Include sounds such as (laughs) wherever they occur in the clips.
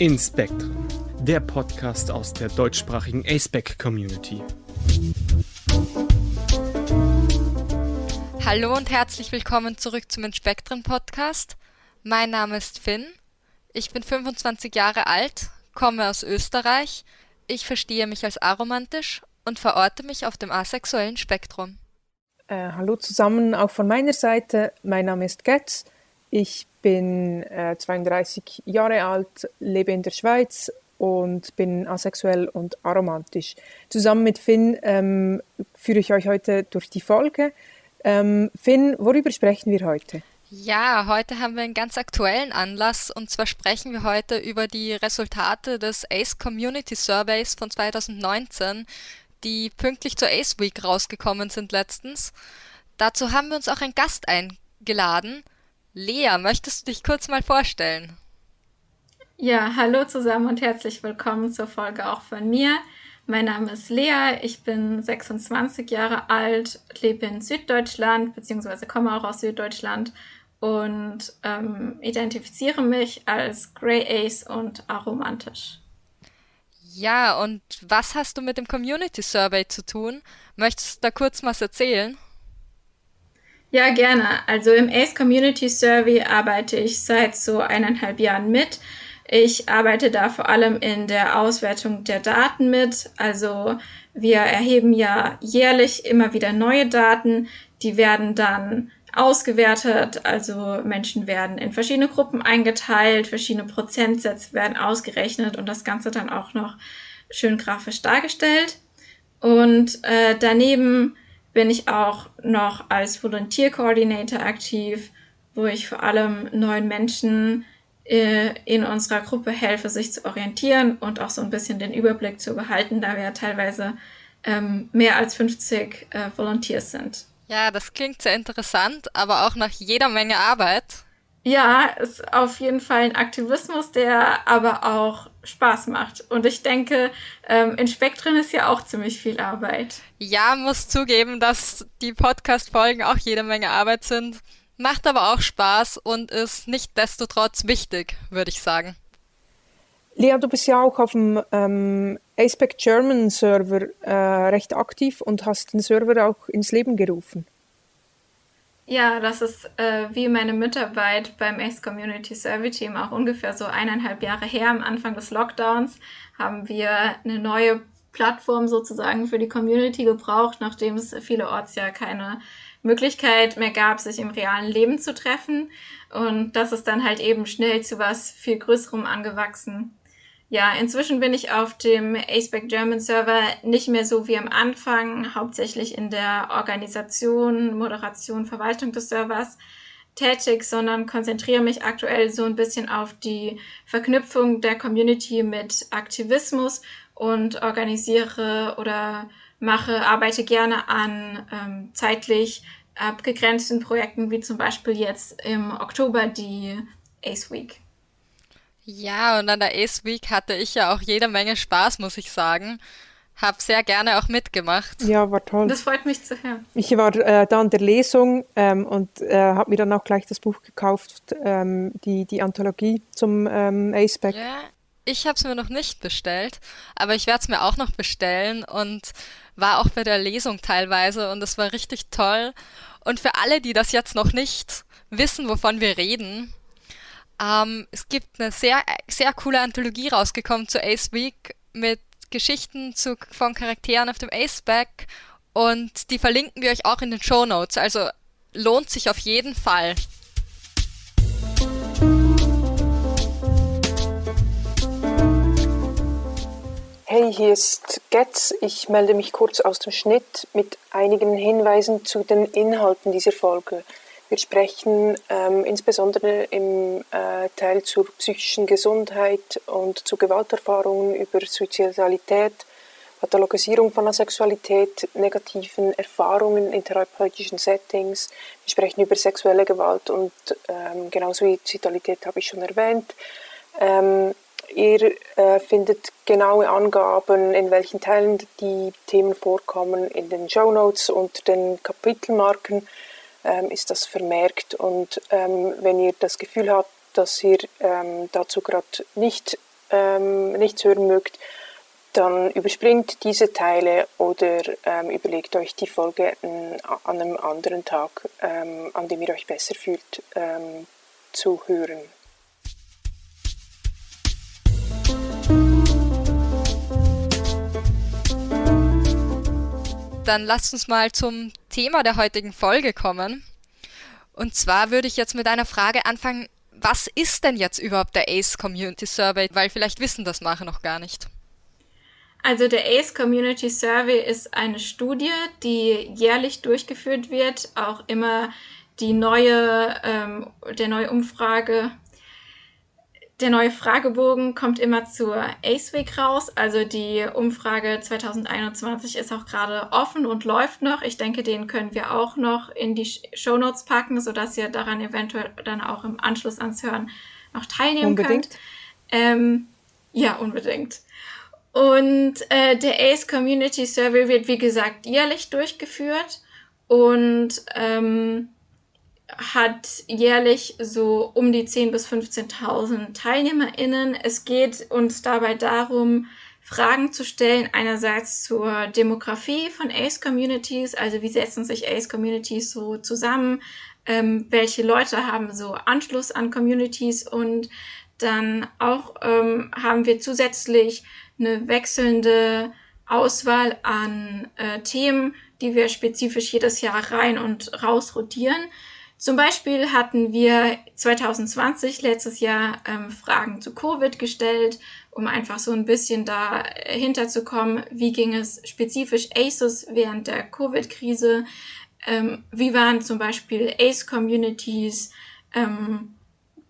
Inspektren, der Podcast aus der deutschsprachigen ASPEC-Community. Hallo und herzlich willkommen zurück zum Inspektren-Podcast. Mein Name ist Finn. Ich bin 25 Jahre alt, komme aus Österreich. Ich verstehe mich als aromantisch und verorte mich auf dem asexuellen Spektrum. Äh, hallo zusammen, auch von meiner Seite. Mein Name ist Getz. Ich bin äh, 32 Jahre alt, lebe in der Schweiz und bin asexuell und aromantisch. Zusammen mit Finn ähm, führe ich euch heute durch die Folge. Ähm, Finn, worüber sprechen wir heute? Ja, heute haben wir einen ganz aktuellen Anlass und zwar sprechen wir heute über die Resultate des ACE Community Surveys von 2019, die pünktlich zur ACE Week rausgekommen sind letztens. Dazu haben wir uns auch einen Gast eingeladen. Lea, möchtest du dich kurz mal vorstellen? Ja, hallo zusammen und herzlich willkommen zur Folge auch von mir. Mein Name ist Lea, ich bin 26 Jahre alt, lebe in Süddeutschland bzw. komme auch aus Süddeutschland und ähm, identifiziere mich als Grey Ace und aromantisch. Ja, und was hast du mit dem Community Survey zu tun? Möchtest du da kurz was erzählen? Ja, gerne. Also im ACE Community Survey arbeite ich seit so eineinhalb Jahren mit. Ich arbeite da vor allem in der Auswertung der Daten mit. Also wir erheben ja jährlich immer wieder neue Daten. Die werden dann ausgewertet. Also Menschen werden in verschiedene Gruppen eingeteilt, verschiedene Prozentsätze werden ausgerechnet und das Ganze dann auch noch schön grafisch dargestellt. Und äh, daneben bin ich auch noch als Volunteer Coordinator aktiv, wo ich vor allem neuen Menschen äh, in unserer Gruppe helfe, sich zu orientieren und auch so ein bisschen den Überblick zu behalten, da wir ja teilweise ähm, mehr als 50 äh, Volunteers sind. Ja, das klingt sehr interessant, aber auch nach jeder Menge Arbeit. Ja, ist auf jeden Fall ein Aktivismus, der aber auch Spaß macht. Und ich denke, ähm, in Spektren ist ja auch ziemlich viel Arbeit. Ja, muss zugeben, dass die Podcast-Folgen auch jede Menge Arbeit sind. Macht aber auch Spaß und ist nicht destotrotz wichtig, würde ich sagen. Lea, du bist ja auch auf dem ähm, ASPEC German Server äh, recht aktiv und hast den Server auch ins Leben gerufen. Ja, das ist äh, wie meine Mitarbeit beim Ace Community Survey Team auch ungefähr so eineinhalb Jahre her. Am Anfang des Lockdowns haben wir eine neue Plattform sozusagen für die Community gebraucht, nachdem es vielerorts ja keine Möglichkeit mehr gab, sich im realen Leben zu treffen. Und das ist dann halt eben schnell zu was viel Größerem angewachsen. Ja, inzwischen bin ich auf dem AceBack German Server nicht mehr so wie am Anfang, hauptsächlich in der Organisation, Moderation, Verwaltung des Servers tätig, sondern konzentriere mich aktuell so ein bisschen auf die Verknüpfung der Community mit Aktivismus und organisiere oder mache, arbeite gerne an ähm, zeitlich abgegrenzten Projekten, wie zum Beispiel jetzt im Oktober die Ace Week. Ja, und an der Ace Week hatte ich ja auch jede Menge Spaß, muss ich sagen. Hab sehr gerne auch mitgemacht. Ja, war toll. Das freut mich zu hören. Ich war äh, da an der Lesung ähm, und äh, habe mir dann auch gleich das Buch gekauft, ähm, die, die Anthologie zum ähm, Aceback. Ja, ich habe es mir noch nicht bestellt, aber ich werde es mir auch noch bestellen und war auch bei der Lesung teilweise und es war richtig toll. Und für alle, die das jetzt noch nicht wissen, wovon wir reden, ähm, es gibt eine sehr, sehr coole Anthologie rausgekommen zu Ace Week mit Geschichten zu, von Charakteren auf dem Ace Back und die verlinken wir euch auch in den Show Notes. Also lohnt sich auf jeden Fall. Hey, hier ist Getz. Ich melde mich kurz aus dem Schnitt mit einigen Hinweisen zu den Inhalten dieser Folge. Wir sprechen ähm, insbesondere im äh, Teil zur psychischen Gesundheit und zu Gewalterfahrungen über Suizidalität, Pathologisierung von Asexualität, negativen Erfahrungen in therapeutischen Settings. Wir sprechen über sexuelle Gewalt und ähm, genau Suizidalität habe ich schon erwähnt. Ähm, ihr äh, findet genaue Angaben, in welchen Teilen die Themen vorkommen, in den Show Notes und den Kapitelmarken ähm, ist das vermerkt. Und ähm, wenn ihr das Gefühl habt, dass ihr ähm, dazu gerade nicht ähm, nichts hören mögt, dann überspringt diese Teile oder ähm, überlegt euch die Folge an einem anderen Tag, ähm, an dem ihr euch besser fühlt, zu hören. Dann lasst uns mal zum Thema der heutigen Folge kommen. Und zwar würde ich jetzt mit einer Frage anfangen, was ist denn jetzt überhaupt der ACE Community Survey? Weil vielleicht wissen das manche noch gar nicht. Also der ACE Community Survey ist eine Studie, die jährlich durchgeführt wird, auch immer die neue, ähm, der neue Umfrage, der neue Fragebogen kommt immer zur ACE Week raus. Also die Umfrage 2021 ist auch gerade offen und läuft noch. Ich denke, den können wir auch noch in die Show Notes packen, sodass ihr daran eventuell dann auch im Anschluss ans Hören noch teilnehmen unbedingt. könnt. Ähm, ja, unbedingt. Und äh, der ACE Community Survey wird, wie gesagt, jährlich durchgeführt und ähm, hat jährlich so um die 10.000 bis 15.000 TeilnehmerInnen. Es geht uns dabei darum, Fragen zu stellen, einerseits zur Demografie von ACE-Communities, also wie setzen sich ACE-Communities so zusammen, ähm, welche Leute haben so Anschluss an Communities und dann auch ähm, haben wir zusätzlich eine wechselnde Auswahl an äh, Themen, die wir spezifisch jedes Jahr rein und raus rotieren. Zum Beispiel hatten wir 2020 letztes Jahr ähm, Fragen zu Covid gestellt, um einfach so ein bisschen dahinter zu kommen, wie ging es spezifisch ACEs während der Covid-Krise, ähm, wie waren zum Beispiel ACE-Communities ähm,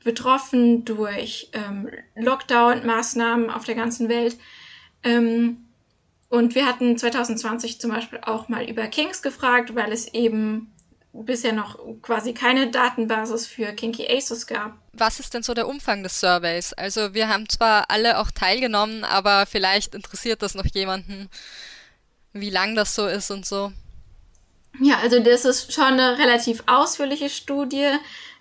betroffen durch ähm, Lockdown-Maßnahmen auf der ganzen Welt. Ähm, und wir hatten 2020 zum Beispiel auch mal über Kings gefragt, weil es eben bisher noch quasi keine Datenbasis für Kinky Aces gab. Was ist denn so der Umfang des Surveys? Also wir haben zwar alle auch teilgenommen, aber vielleicht interessiert das noch jemanden, wie lang das so ist und so. Ja, also das ist schon eine relativ ausführliche Studie.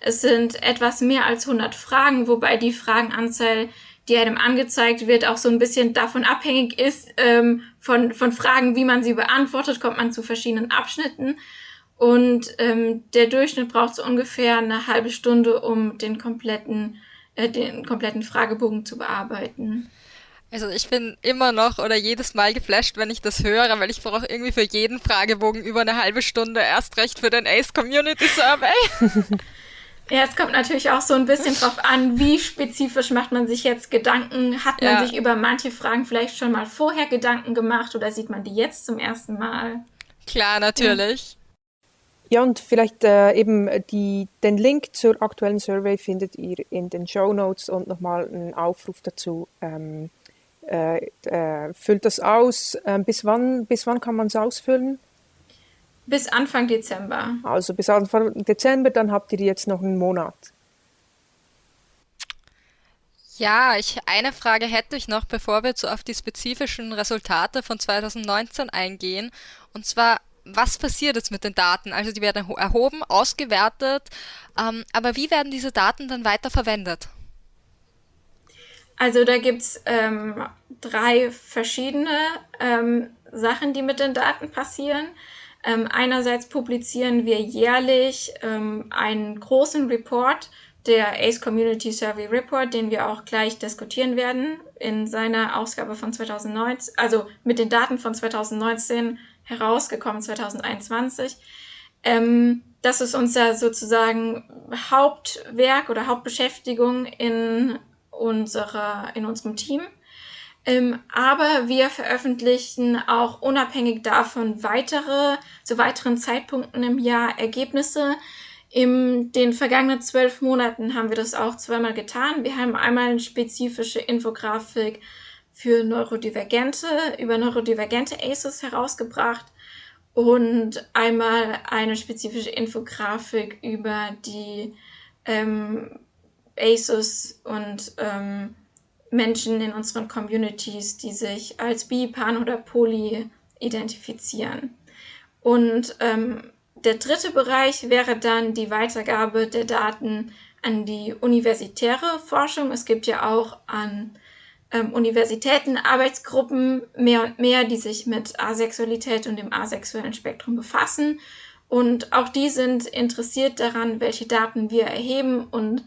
Es sind etwas mehr als 100 Fragen, wobei die Fragenanzahl, die einem angezeigt wird, auch so ein bisschen davon abhängig ist, ähm, von, von Fragen, wie man sie beantwortet, kommt man zu verschiedenen Abschnitten. Und ähm, der Durchschnitt braucht so ungefähr eine halbe Stunde, um den kompletten, äh, den kompletten Fragebogen zu bearbeiten. Also ich bin immer noch oder jedes Mal geflasht, wenn ich das höre, weil ich brauche irgendwie für jeden Fragebogen über eine halbe Stunde erst recht für den Ace Community Survey. (laughs) Ja, es kommt natürlich auch so ein bisschen drauf an, wie spezifisch macht man sich jetzt Gedanken. Hat man ja. sich über manche Fragen vielleicht schon mal vorher Gedanken gemacht oder sieht man die jetzt zum ersten Mal? Klar, natürlich. Ja, und vielleicht äh, eben die, den Link zur aktuellen Survey findet ihr in den Show Notes und nochmal einen Aufruf dazu. Ähm, äh, äh, füllt das aus. Ähm, bis, wann, bis wann kann man es ausfüllen? Bis Anfang Dezember. Also bis Anfang Dezember, dann habt ihr jetzt noch einen Monat. Ja, ich, eine Frage hätte ich noch, bevor wir so auf die spezifischen Resultate von 2019 eingehen. Und zwar, was passiert jetzt mit den Daten? Also die werden erhoben, ausgewertet, ähm, aber wie werden diese Daten dann weiter verwendet? Also da gibt es ähm, drei verschiedene ähm, Sachen, die mit den Daten passieren. Ähm, einerseits publizieren wir jährlich ähm, einen großen Report, der ACE Community Survey Report, den wir auch gleich diskutieren werden in seiner Ausgabe von 2019, also mit den Daten von 2019 herausgekommen 2021. Ähm, das ist unser sozusagen Hauptwerk oder Hauptbeschäftigung in, unserer, in unserem Team. Ähm, aber wir veröffentlichen auch unabhängig davon weitere, zu weiteren Zeitpunkten im Jahr Ergebnisse. In den vergangenen zwölf Monaten haben wir das auch zweimal getan. Wir haben einmal eine spezifische Infografik für Neurodivergente, über neurodivergente ACEs herausgebracht und einmal eine spezifische Infografik über die ähm, ACEs und ähm, Menschen in unseren Communities, die sich als bi, pan oder poly identifizieren. Und ähm, der dritte Bereich wäre dann die Weitergabe der Daten an die universitäre Forschung. Es gibt ja auch an ähm, Universitäten Arbeitsgruppen mehr und mehr, die sich mit Asexualität und dem asexuellen Spektrum befassen. Und auch die sind interessiert daran, welche Daten wir erheben und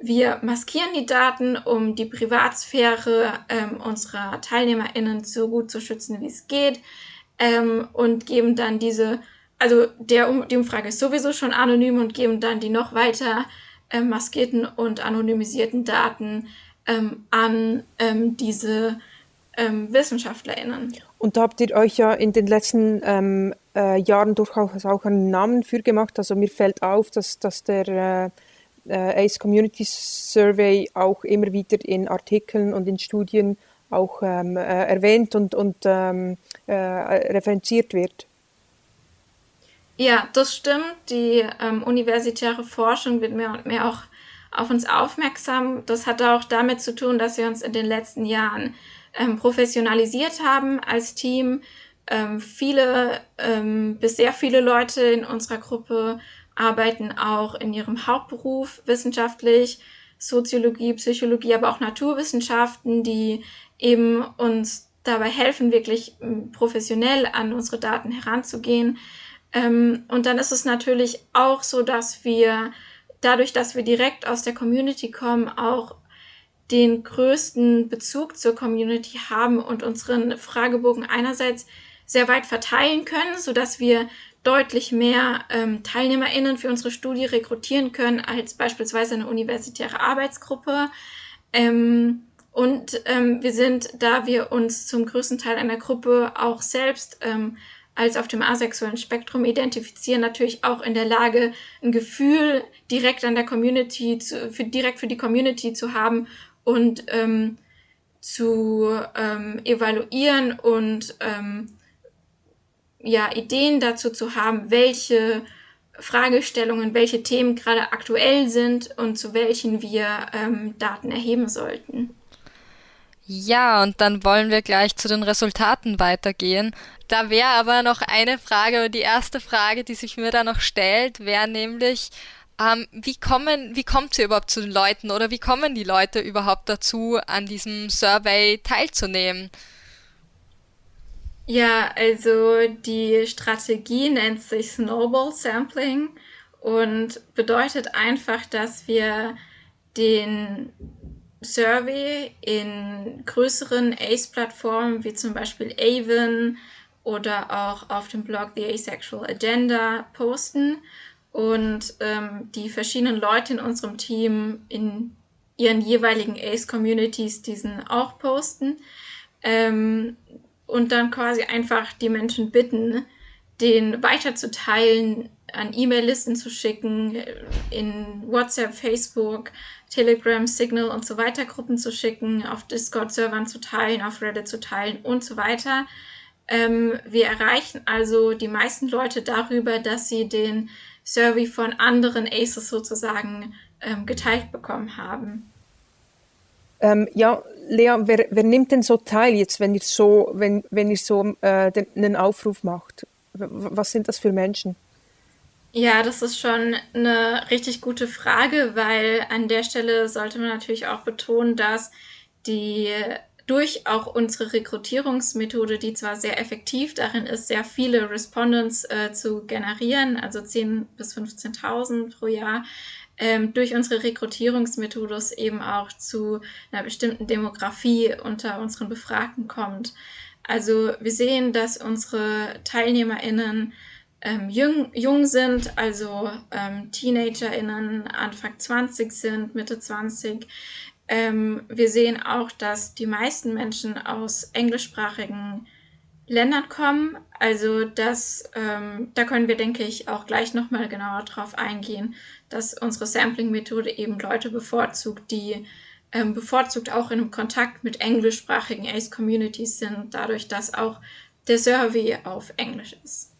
wir maskieren die Daten, um die Privatsphäre ähm, unserer TeilnehmerInnen so gut zu schützen, wie es geht ähm, und geben dann diese, also der, die Umfrage ist sowieso schon anonym und geben dann die noch weiter äh, maskierten und anonymisierten Daten ähm, an ähm, diese ähm, WissenschaftlerInnen. Und da habt ihr euch ja in den letzten ähm, äh, Jahren durchaus auch einen Namen für gemacht. Also mir fällt auf, dass, dass der äh, äh ACE Community Survey auch immer wieder in Artikeln und in Studien auch ähm, äh, erwähnt und, und ähm, äh, referenziert wird. Ja, das stimmt. Die ähm, universitäre Forschung wird mehr und mehr auch auf uns aufmerksam. Das hat auch damit zu tun, dass wir uns in den letzten Jahren ähm, professionalisiert haben als Team. Ähm, viele, ähm, bis sehr viele Leute in unserer Gruppe arbeiten auch in ihrem Hauptberuf wissenschaftlich, Soziologie, Psychologie, aber auch Naturwissenschaften, die eben uns dabei helfen, wirklich ähm, professionell an unsere Daten heranzugehen. Ähm, und dann ist es natürlich auch so, dass wir dadurch, dass wir direkt aus der Community kommen, auch den größten Bezug zur Community haben und unseren Fragebogen einerseits sehr weit verteilen können, so dass wir deutlich mehr ähm, TeilnehmerInnen für unsere Studie rekrutieren können als beispielsweise eine universitäre Arbeitsgruppe. Ähm, und ähm, wir sind, da wir uns zum größten Teil einer Gruppe auch selbst ähm, als auf dem asexuellen Spektrum identifizieren, natürlich auch in der Lage, ein Gefühl direkt an der Community, zu, für, direkt für die Community zu haben und ähm, zu ähm, evaluieren und ähm, ja, Ideen dazu zu haben, welche Fragestellungen, welche Themen gerade aktuell sind und zu welchen wir ähm, Daten erheben sollten. Ja, und dann wollen wir gleich zu den Resultaten weitergehen. Da wäre aber noch eine Frage, die erste Frage, die sich mir da noch stellt, wäre nämlich, ähm, wie kommen, wie kommt ihr überhaupt zu den Leuten oder wie kommen die Leute überhaupt dazu, an diesem Survey teilzunehmen? Ja, also die Strategie nennt sich Snowball Sampling und bedeutet einfach, dass wir den Survey in größeren ACE-Plattformen wie zum Beispiel Avon oder auch auf dem Blog The Asexual Agenda posten und ähm, die verschiedenen Leute in unserem Team in ihren jeweiligen ACE-Communities diesen auch posten ähm, und dann quasi einfach die Menschen bitten, den weiterzuteilen, an E-Mail-Listen zu schicken, in WhatsApp, Facebook, Telegram, Signal und so weiter Gruppen zu schicken, auf Discord-Servern zu teilen, auf Reddit zu teilen und so weiter. Ähm, wir erreichen also die meisten Leute darüber, dass sie den Survey von anderen Aces sozusagen ähm, geteilt bekommen haben. Ähm, ja, Lea, wer, wer, nimmt denn so teil jetzt, wenn ihr so, wenn, wenn ihr so äh, den, einen Aufruf macht? Was sind das für Menschen? Ja, das ist schon eine richtig gute Frage, weil an der Stelle sollte man natürlich auch betonen, dass die durch auch unsere Rekrutierungsmethode, die zwar sehr effektiv darin ist, sehr viele Respondents äh, zu generieren, also 10.000 bis 15.000 pro Jahr, ähm, durch unsere Rekrutierungsmethode eben auch zu einer bestimmten Demografie unter unseren Befragten kommt. Also wir sehen, dass unsere TeilnehmerInnen ähm, jung, jung sind, also ähm, TeenagerInnen Anfang 20 sind, Mitte 20. Ähm, wir sehen auch, dass die meisten Menschen aus englischsprachigen Ländern kommen. Also das, ähm, da können wir, denke ich, auch gleich nochmal genauer drauf eingehen, dass unsere Sampling-Methode eben Leute bevorzugt, die ähm, bevorzugt auch in Kontakt mit englischsprachigen ACE-Communities sind, dadurch, dass auch der Survey auf Englisch ist.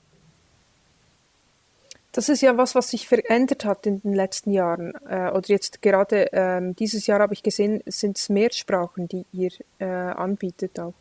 Das ist ja was, was sich verändert hat in den letzten Jahren. Äh, oder jetzt gerade ähm, dieses Jahr habe ich gesehen, sind es mehr Sprachen, die ihr äh, anbietet auch.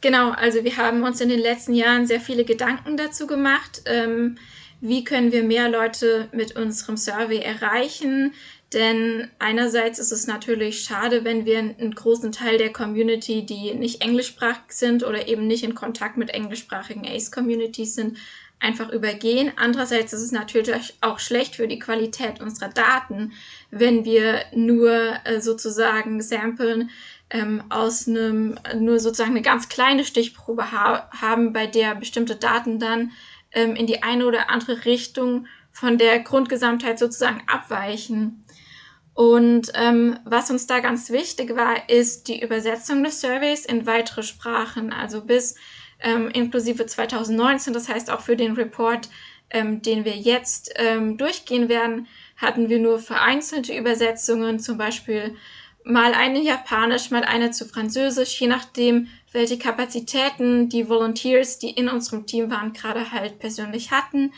Genau, also wir haben uns in den letzten Jahren sehr viele Gedanken dazu gemacht. Ähm, wie können wir mehr Leute mit unserem Survey erreichen, Denn einerseits ist es natürlich schade, wenn wir einen großen Teil der Community, die nicht englischsprachig sind oder eben nicht in Kontakt mit englischsprachigen ACE-Communities sind, einfach übergehen. Andererseits ist es natürlich auch schlecht für die Qualität unserer Daten, wenn wir nur äh, sozusagen samplen ähm, aus einem, nur sozusagen eine ganz kleine Stichprobe ha haben, bei der bestimmte Daten dann ähm, in die eine oder andere Richtung von der Grundgesamtheit sozusagen abweichen. Und ähm, was uns da ganz wichtig war, ist die Übersetzung des Surveys in weitere Sprachen, also bis ähm, inklusive 2019, das heißt auch für den Report, ähm, den wir jetzt ähm, durchgehen werden, hatten wir nur vereinzelte Übersetzungen, zum Beispiel mal eine Japanisch, mal eine zu Französisch, je nachdem, welche Kapazitäten die Volunteers, die in unserem Team waren, gerade halt persönlich hatten.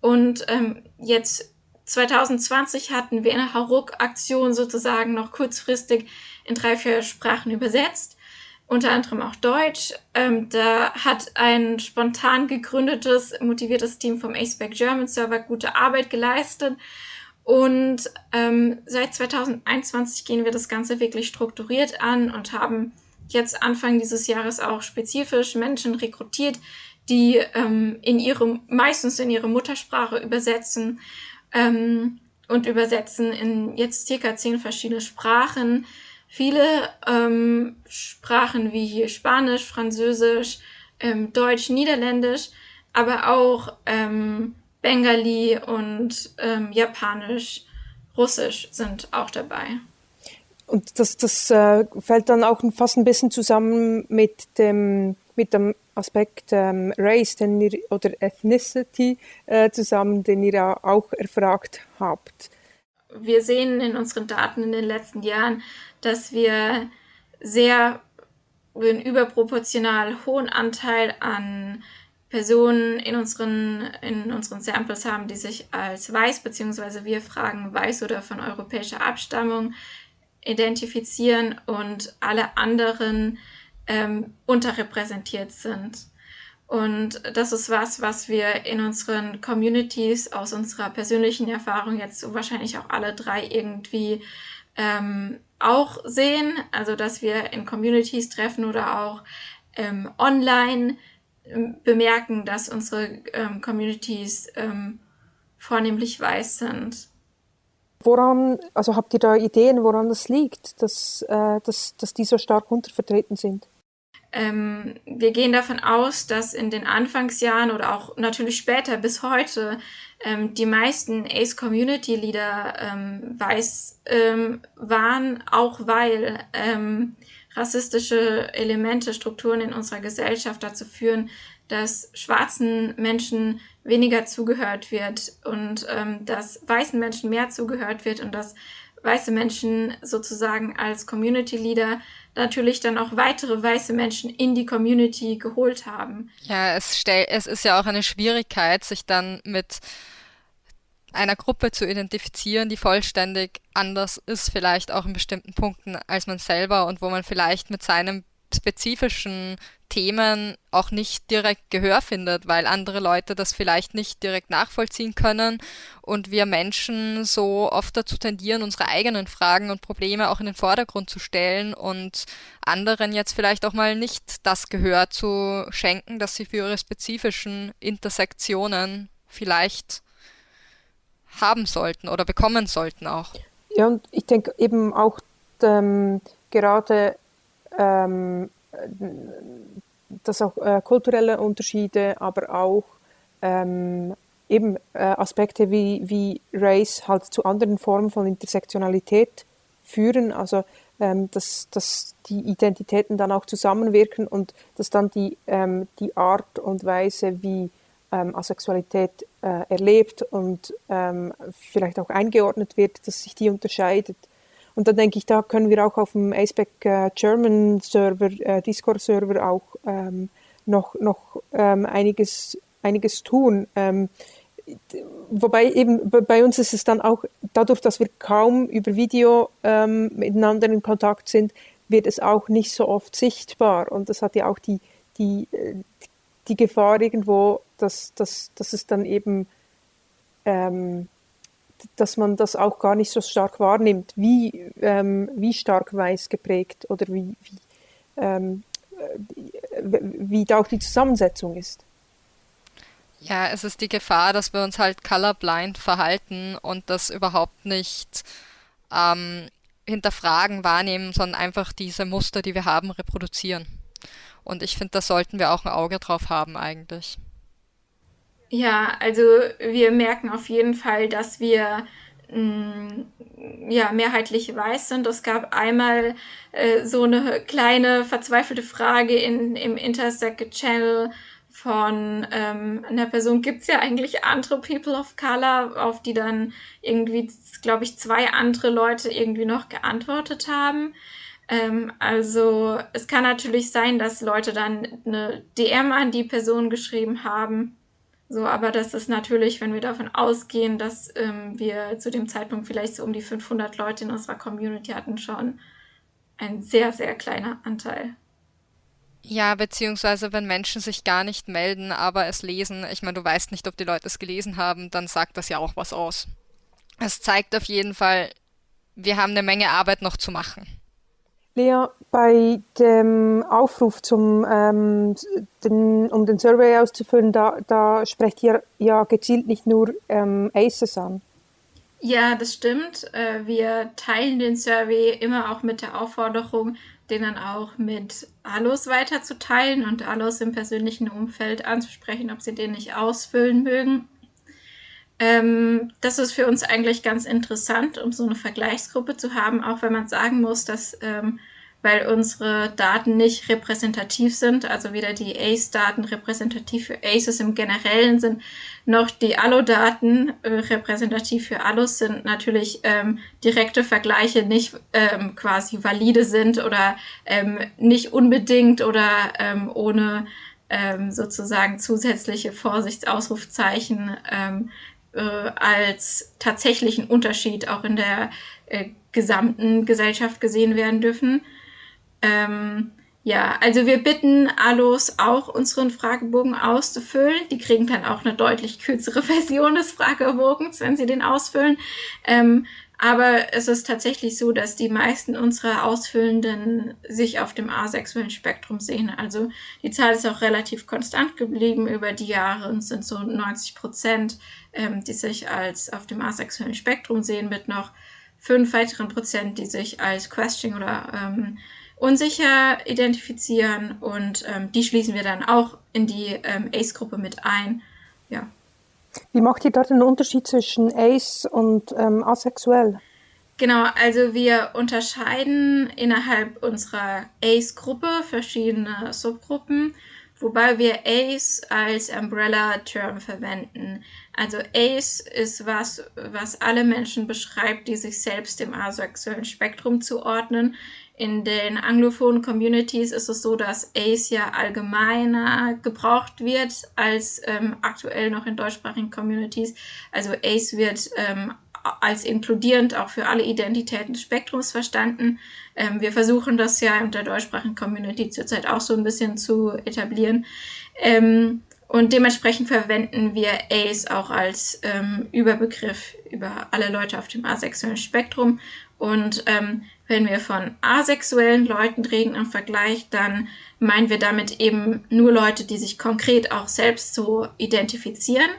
Und ähm, jetzt 2020 hatten wir eine Haruk-Aktion sozusagen noch kurzfristig in drei, vier Sprachen übersetzt, unter anderem auch Deutsch. Ähm, da hat ein spontan gegründetes, motiviertes Team vom ACEBAC German Server gute Arbeit geleistet. Und ähm, seit 2021 gehen wir das Ganze wirklich strukturiert an und haben jetzt Anfang dieses Jahres auch spezifisch Menschen rekrutiert, die ähm, in ihrem, meistens in ihre Muttersprache übersetzen ähm, und übersetzen in jetzt circa zehn verschiedene Sprachen. Viele ähm, Sprachen wie Spanisch, Französisch, ähm, Deutsch, Niederländisch, aber auch ähm, Bengali und ähm, Japanisch, Russisch sind auch dabei. Und das, das äh, fällt dann auch fast ein bisschen zusammen mit dem, mit dem Aspekt ähm, Race den ihr, oder Ethnicity äh, zusammen, den ihr auch erfragt habt. Wir sehen in unseren Daten in den letzten Jahren, dass wir sehr einen überproportional hohen Anteil an Personen in unseren, in unseren Samples haben, die sich als weiß, beziehungsweise wir fragen weiß oder von europäischer Abstammung identifizieren und alle anderen ähm, unterrepräsentiert sind. Und das ist was, was wir in unseren Communities aus unserer persönlichen Erfahrung jetzt wahrscheinlich auch alle drei irgendwie ähm, auch sehen. Also, dass wir in Communities treffen oder auch ähm, online ähm, bemerken, dass unsere ähm, Communities ähm, vornehmlich weiß sind. Woran, also habt ihr da Ideen, woran das liegt, dass, äh, dass, dass die so stark untervertreten sind? Ähm, wir gehen davon aus, dass in den Anfangsjahren oder auch natürlich später bis heute ähm, die meisten Ace Community Leader ähm, weiß ähm, waren, auch weil ähm, rassistische Elemente, Strukturen in unserer Gesellschaft dazu führen, dass schwarzen Menschen weniger zugehört wird und ähm, dass weißen Menschen mehr zugehört wird und dass weiße Menschen sozusagen als Community Leader natürlich dann auch weitere weiße Menschen in die Community geholt haben. Ja, es, stell, es ist ja auch eine Schwierigkeit, sich dann mit einer Gruppe zu identifizieren, die vollständig anders ist, vielleicht auch in bestimmten Punkten als man selber und wo man vielleicht mit seinem spezifischen Themen auch nicht direkt Gehör findet, weil andere Leute das vielleicht nicht direkt nachvollziehen können und wir Menschen so oft dazu tendieren, unsere eigenen Fragen und Probleme auch in den Vordergrund zu stellen und anderen jetzt vielleicht auch mal nicht das Gehör zu schenken, das sie für ihre spezifischen Intersektionen vielleicht haben sollten oder bekommen sollten auch. Ja, und ich denke eben auch ähm, gerade ähm, dass auch äh, kulturelle Unterschiede, aber auch ähm, eben äh, Aspekte wie, wie Race halt zu anderen Formen von Intersektionalität führen, also ähm, dass, dass die Identitäten dann auch zusammenwirken und dass dann die, ähm, die Art und Weise, wie ähm, Asexualität äh, erlebt und ähm, vielleicht auch eingeordnet wird, dass sich die unterscheidet. Und dann denke ich, da können wir auch auf dem Aceback äh, German Server, äh, Discord Server auch ähm, noch, noch ähm, einiges, einiges tun. Ähm, wobei eben bei uns ist es dann auch dadurch, dass wir kaum über Video ähm, miteinander in Kontakt sind, wird es auch nicht so oft sichtbar. Und das hat ja auch die, die, äh, die Gefahr irgendwo, dass, dass, dass es dann eben ähm, dass man das auch gar nicht so stark wahrnimmt, wie, ähm, wie stark weiß geprägt oder wie, wie, ähm, wie da auch die Zusammensetzung ist. Ja, es ist die Gefahr, dass wir uns halt colorblind verhalten und das überhaupt nicht ähm, hinterfragen, wahrnehmen, sondern einfach diese Muster, die wir haben, reproduzieren. Und ich finde, da sollten wir auch ein Auge drauf haben eigentlich. Ja, also wir merken auf jeden Fall, dass wir mh, mm, ja, mehrheitlich weiß sind. Es gab einmal äh, so eine kleine verzweifelte Frage in, im Intersect Channel von ähm, einer Person, gibt es ja eigentlich andere People of Color, auf die dann irgendwie, glaube ich, zwei andere Leute irgendwie noch geantwortet haben. Ähm, also es kann natürlich sein, dass Leute dann eine DM an die Person geschrieben haben so, aber das ist natürlich, wenn wir davon ausgehen, dass ähm, wir zu dem Zeitpunkt vielleicht so um die 500 Leute in unserer Community hatten, schon ein sehr, sehr kleiner Anteil. Ja, beziehungsweise wenn Menschen sich gar nicht melden, aber es lesen, ich meine, du weißt nicht, ob die Leute es gelesen haben, dann sagt das ja auch was aus. Es zeigt auf jeden Fall, wir haben eine Menge Arbeit noch zu machen. Lea, bei dem Aufruf, zum, ähm, den, um den Survey auszufüllen, da, da sprecht ihr ja gezielt nicht nur ähm, ACES an. Ja, das stimmt. Äh, wir teilen den Survey immer auch mit der Aufforderung, den dann auch mit Allos weiterzuteilen und Allos im persönlichen Umfeld anzusprechen, ob sie den nicht ausfüllen mögen. Ähm, das ist für uns eigentlich ganz interessant, um so eine Vergleichsgruppe zu haben, auch wenn man sagen muss, dass ähm, weil unsere Daten nicht repräsentativ sind, also weder die ACE-Daten repräsentativ für ACEs im Generellen sind, noch die Allo-Daten äh, repräsentativ für Allos sind, natürlich ähm, direkte Vergleiche nicht ähm, quasi valide sind oder ähm, nicht unbedingt oder ähm, ohne sozusagen zusätzliche Vorsichtsausrufzeichen ähm, äh, als tatsächlichen Unterschied auch in der äh, gesamten Gesellschaft gesehen werden dürfen. Ähm, ja, also wir bitten Allos auch unseren Fragebogen auszufüllen. Die kriegen dann auch eine deutlich kürzere (laughs) Version des Fragebogens, wenn sie den ausfüllen. Ähm, aber es ist tatsächlich so, dass die meisten unserer Ausfüllenden sich auf dem asexuellen Spektrum sehen. Also die Zahl ist auch relativ konstant geblieben über die Jahre und sind so 90 Prozent, ähm, die sich als auf dem asexuellen Spektrum sehen, mit noch fünf weiteren Prozent, die sich als Questioning oder ähm, unsicher identifizieren und ähm, die schließen wir dann auch in die ähm, ACE-Gruppe mit ein. Ja. Wie macht ihr dort den Unterschied zwischen ACE und ähm, asexuell? Genau, also wir unterscheiden innerhalb unserer ACE-Gruppe verschiedene Subgruppen, wobei wir ACE als Umbrella-Term verwenden. Also ACE ist was, was alle Menschen beschreibt, die sich selbst dem asexuellen Spektrum zuordnen. In den anglophonen Communities ist es so, dass ACE ja allgemeiner gebraucht wird als ähm, aktuell noch in deutschsprachigen Communities. Also ACE wird ähm, als inkludierend auch für alle Identitäten des Spektrums verstanden. Ähm, wir versuchen das ja in der deutschsprachigen Community zurzeit auch so ein bisschen zu etablieren. Ähm, und dementsprechend verwenden wir ACE auch als ähm, Überbegriff über alle Leute auf dem asexuellen Spektrum. Und ähm, wenn wir von asexuellen Leuten reden im Vergleich, dann meinen wir damit eben nur Leute, die sich konkret auch selbst so identifizieren.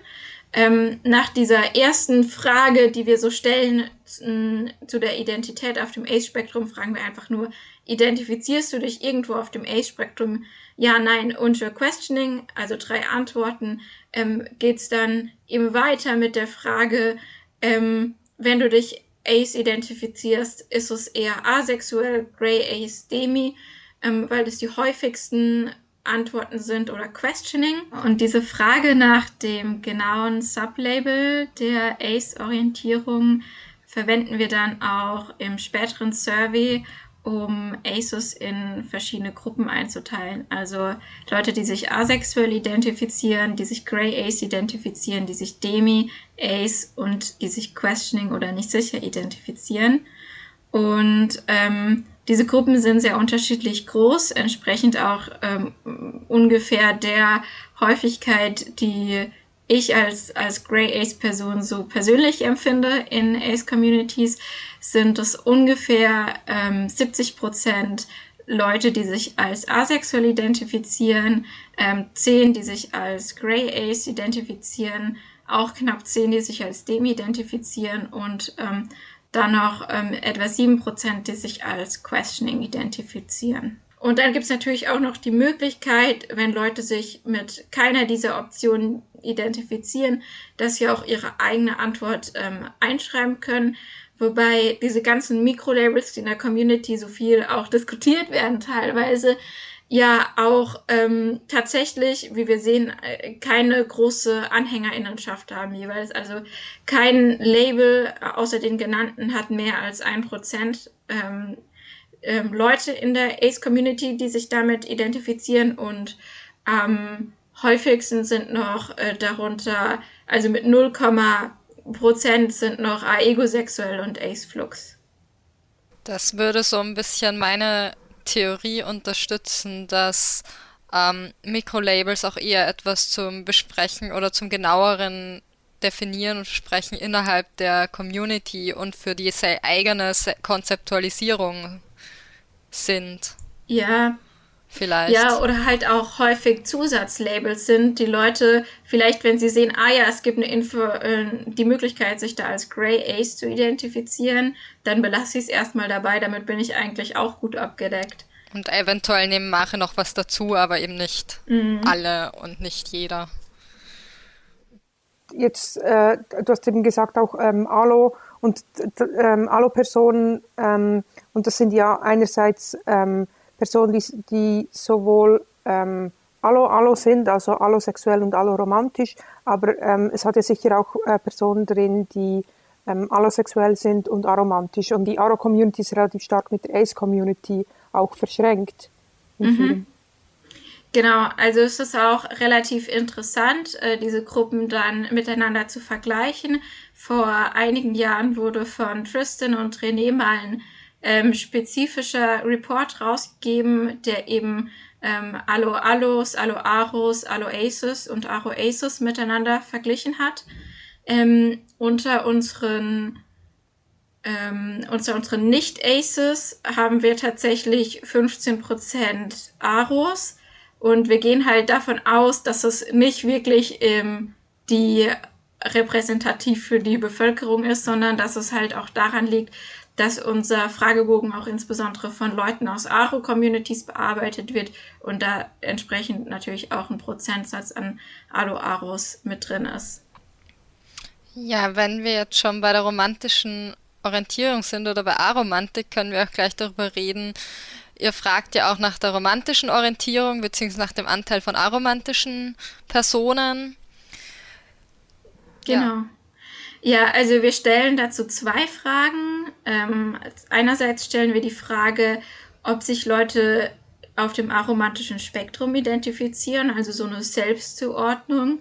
Ähm, nach dieser ersten Frage, die wir so stellen zu der Identität auf dem ACE-Spektrum, fragen wir einfach nur, identifizierst du dich irgendwo auf dem ACE-Spektrum? Ja, nein, unter Questioning, also drei Antworten, ähm, geht dann eben weiter mit der Frage, ähm, wenn du dich Ace identifizierst, ist es eher asexuell, Grey Ace, Demi, ähm, weil das die häufigsten Antworten sind oder Questioning. Und diese Frage nach dem genauen Sublabel der Ace-Orientierung verwenden wir dann auch im späteren Survey, um ASUS in verschiedene Gruppen einzuteilen. Also Leute, die sich asexuell identifizieren, die sich Grey Ace identifizieren, die sich Demi Ace und die sich Questioning oder nicht sicher identifizieren. Und ähm, diese Gruppen sind sehr unterschiedlich groß, entsprechend auch ähm, ungefähr der Häufigkeit, die ich als, als Grey Ace Person so persönlich empfinde in Ace Communities, sind es ungefähr ähm, 70 Prozent Leute, die sich als asexuell identifizieren, ähm, 10, die sich als Grey Ace identifizieren, auch knapp 10, die sich als Demi identifizieren und ähm, dann noch ähm, etwa 7 Prozent, die sich als Questioning identifizieren. Und dann gibt es natürlich auch noch die Möglichkeit, wenn Leute sich mit keiner dieser Optionen identifizieren, dass sie auch ihre eigene Antwort ähm, einschreiben können. Wobei diese ganzen Mikrolabels, die in der Community so viel auch diskutiert werden teilweise, ja auch ähm, tatsächlich, wie wir sehen, äh, keine große Anhängerinnenschaft haben jeweils. Also kein Label außer den genannten hat mehr als ein Prozent ähm, ähm, Leute in der Ace-Community, die sich damit identifizieren und am häufigsten sind noch äh, darunter, also mit 0, Prozent sind noch aegosexuell und Ace-Flux. Das würde so ein bisschen meine Theorie unterstützen, dass ähm, Mikrolabels auch eher etwas zum Besprechen oder zum genaueren Definieren und Sprechen innerhalb der Community und für die eigene Konzeptualisierung sind. Ja, vielleicht. Ja, oder halt auch häufig Zusatzlabels sind, die Leute vielleicht, wenn sie sehen, ah ja, es gibt eine Info, äh, die Möglichkeit, sich da als Grey Ace zu identifizieren, dann belasse ich es erstmal dabei, damit bin ich eigentlich auch gut abgedeckt. Und eventuell nehmen Mache noch was dazu, aber eben nicht mhm. alle und nicht jeder. Jetzt, äh, du hast eben gesagt, auch ähm, Alo und ähm, Alo-Personen, ähm, und das sind ja einerseits ähm, Personen, die, die sowohl ähm, allo-allo sind, also allosexuell und alloromantisch, aber ähm, es hat ja sicher auch äh, Personen drin, die ähm, allosexuell sind und aromantisch. Und die Aro-Community ist relativ stark mit der Ace-Community auch verschränkt. Mhm. Genau, also es ist auch relativ interessant, äh, diese Gruppen dann miteinander zu vergleichen. Vor einigen Jahren wurde von Tristan und René mal ein ähm, spezifischer Report rausgegeben, der eben ähm, Allo Allos, Allo Aros, Allo Aces und Aro Aces miteinander verglichen hat. Ähm, unter unseren ähm, unter unseren Nicht-Aces haben wir tatsächlich 15% Aros und wir gehen halt davon aus, dass es nicht wirklich ähm, die repräsentativ für die Bevölkerung ist, sondern dass es halt auch daran liegt, dass unser Fragebogen auch insbesondere von Leuten aus Aro-Communities bearbeitet wird und da entsprechend natürlich auch ein Prozentsatz an Alo-Aros mit drin ist. Ja, wenn wir jetzt schon bei der romantischen Orientierung sind oder bei Aromantik, können wir auch gleich darüber reden. Ihr fragt ja auch nach der romantischen Orientierung bzw. nach dem Anteil von aromantischen Personen. Genau. Ja. Ja, also wir stellen dazu zwei Fragen. Ähm, einerseits stellen wir die Frage, ob sich Leute auf dem aromantischen Spektrum identifizieren, also so eine Selbstzuordnung.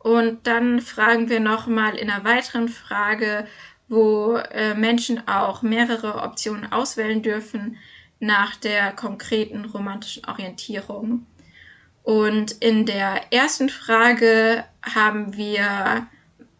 Und dann fragen wir nochmal in einer weiteren Frage, wo äh, Menschen auch mehrere Optionen auswählen dürfen nach der konkreten romantischen Orientierung. Und in der ersten Frage haben wir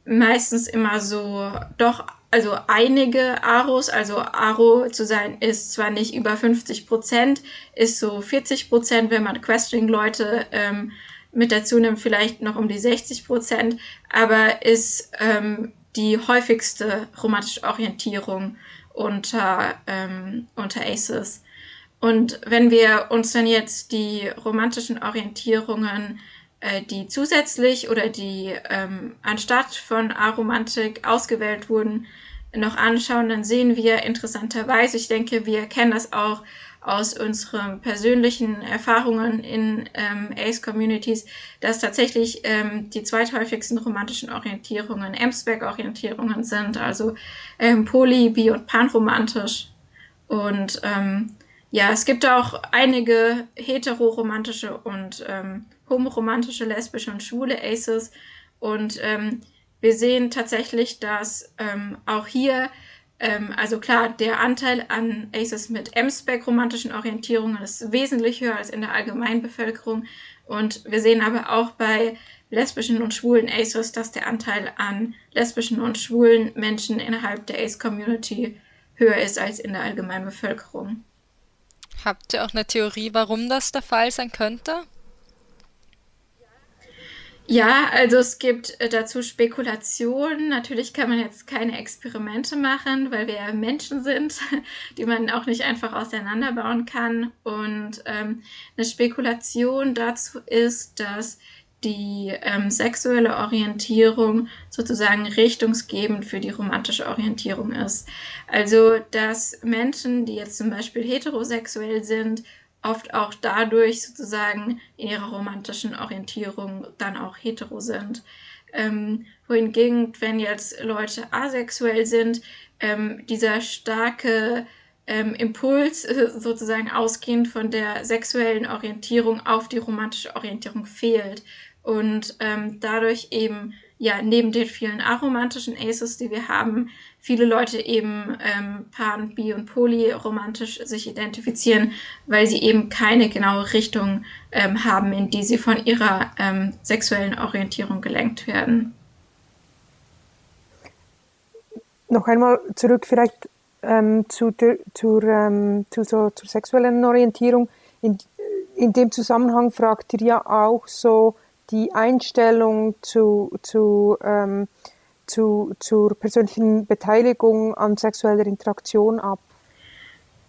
meistens immer so doch, also einige Aros, also Aro zu sein ist zwar nicht über 50 Prozent, ist so 40 Prozent, wenn man Questioning-Leute ähm, mit dazu nimmt, vielleicht noch um die 60 Prozent, aber ist ähm, die häufigste romantische Orientierung unter, ähm, unter Aces. Und wenn wir uns dann jetzt die romantischen Orientierungen die zusätzlich oder die ähm, anstatt von Aromantik ausgewählt wurden, noch anschauen, dann sehen wir interessanterweise, ich denke, wir kennen das auch aus unseren persönlichen Erfahrungen in ähm, Ace-Communities, dass tatsächlich ähm, die zweithäufigsten romantischen Orientierungen M-Spec-Orientierungen sind, also ähm, poly, bi und panromantisch. Und ähm, ja, es gibt auch einige heteroromantische und ähm, homoromantische, lesbische und schwule Aces. Und ähm, wir sehen tatsächlich, dass ähm, auch hier, ähm, also klar, der Anteil an Aces mit M-Spec romantischen Orientierungen ist wesentlich höher als in der Allgemeinbevölkerung. Und wir sehen aber auch bei lesbischen und schwulen ACEs, dass der Anteil an lesbischen und schwulen Menschen innerhalb der ACE-Community höher ist als in der allgemeinen Bevölkerung. Habt ihr auch eine Theorie, warum das der Fall sein könnte? Ja, also es gibt äh, dazu Spekulationen. Natürlich kann man jetzt keine Experimente machen, weil wir ja Menschen sind, (laughs) die man auch nicht einfach auseinanderbauen kann. Und ähm, eine Spekulation dazu ist, dass die ähm, sexuelle Orientierung sozusagen richtungsgebend für die romantische Orientierung ist. Also, dass Menschen, die jetzt zum Beispiel heterosexuell sind, oft auch dadurch sozusagen in ihrer romantischen Orientierung dann auch hetero sind. Ähm, wohingegen, wenn jetzt Leute asexuell sind, ähm, dieser starke ähm, Impuls äh, sozusagen ausgehend von der sexuellen Orientierung auf die romantische Orientierung fehlt und ähm, dadurch eben ja neben den vielen aromantischen Aces, die wir haben, viele Leute eben ähm, pan, bi und polyromantisch sich identifizieren, weil sie eben keine genaue Richtung ähm, haben, in die sie von ihrer ähm, sexuellen Orientierung gelenkt werden. Noch einmal zurück vielleicht ähm, zu, zur, ähm, zu so, zur sexuellen Orientierung. In, in dem Zusammenhang fragt ihr ja auch so, die Einstellung zu, zu, ähm, zu, zur persönlichen Beteiligung an sexueller Interaktion ab?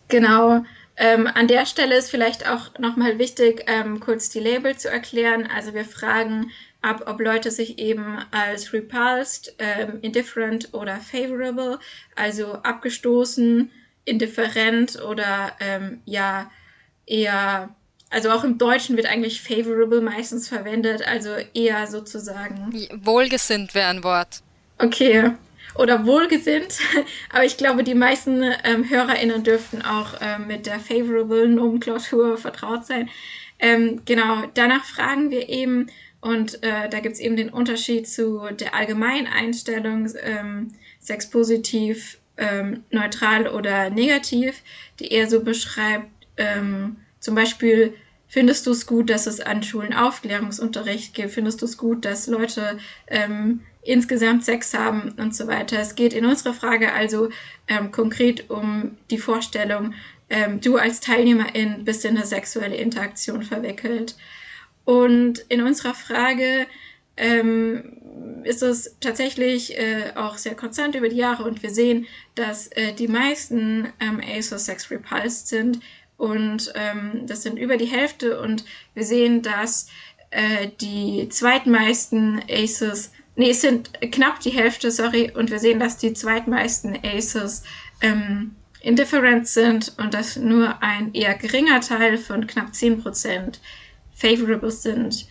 Genau. Ähm, an der Stelle ist vielleicht auch nochmal wichtig, ähm, kurz die Label zu erklären. Also wir fragen ab, ob Leute sich eben als repulsed, ähm, indifferent oder favorable, also abgestoßen, indifferent oder ähm, ja eher also auch im Deutschen wird eigentlich favorable meistens verwendet, also eher sozusagen. Wohlgesinnt wäre ein Wort. Okay. Oder wohlgesinnt, (laughs) aber ich glaube, die meisten ähm, HörerInnen dürften auch ähm, mit der favorable Nomenklatur vertraut sein. Ähm, genau, danach fragen wir eben, und äh, da gibt es eben den Unterschied zu der allgemeinen Einstellung, ähm, sexpositiv, ähm, neutral oder negativ, die eher so beschreibt, ähm, zum Beispiel, findest du es gut, dass es an Schulen Aufklärungsunterricht gibt? Findest du es gut, dass Leute ähm, insgesamt Sex haben und so weiter? Es geht in unserer Frage also ähm, konkret um die Vorstellung, ähm, du als Teilnehmerin bist in eine sexuelle Interaktion verwickelt. Und in unserer Frage ähm, ist es tatsächlich äh, auch sehr konstant über die Jahre und wir sehen, dass äh, die meisten ähm, ASOS Sex repulsed sind, und ähm, das sind über die Hälfte und wir sehen, dass äh, die zweitmeisten Aces, nee, es sind knapp die Hälfte, sorry, und wir sehen, dass die zweitmeisten Aces ähm, indifferent sind und dass nur ein eher geringer Teil von knapp 10% favorable sind.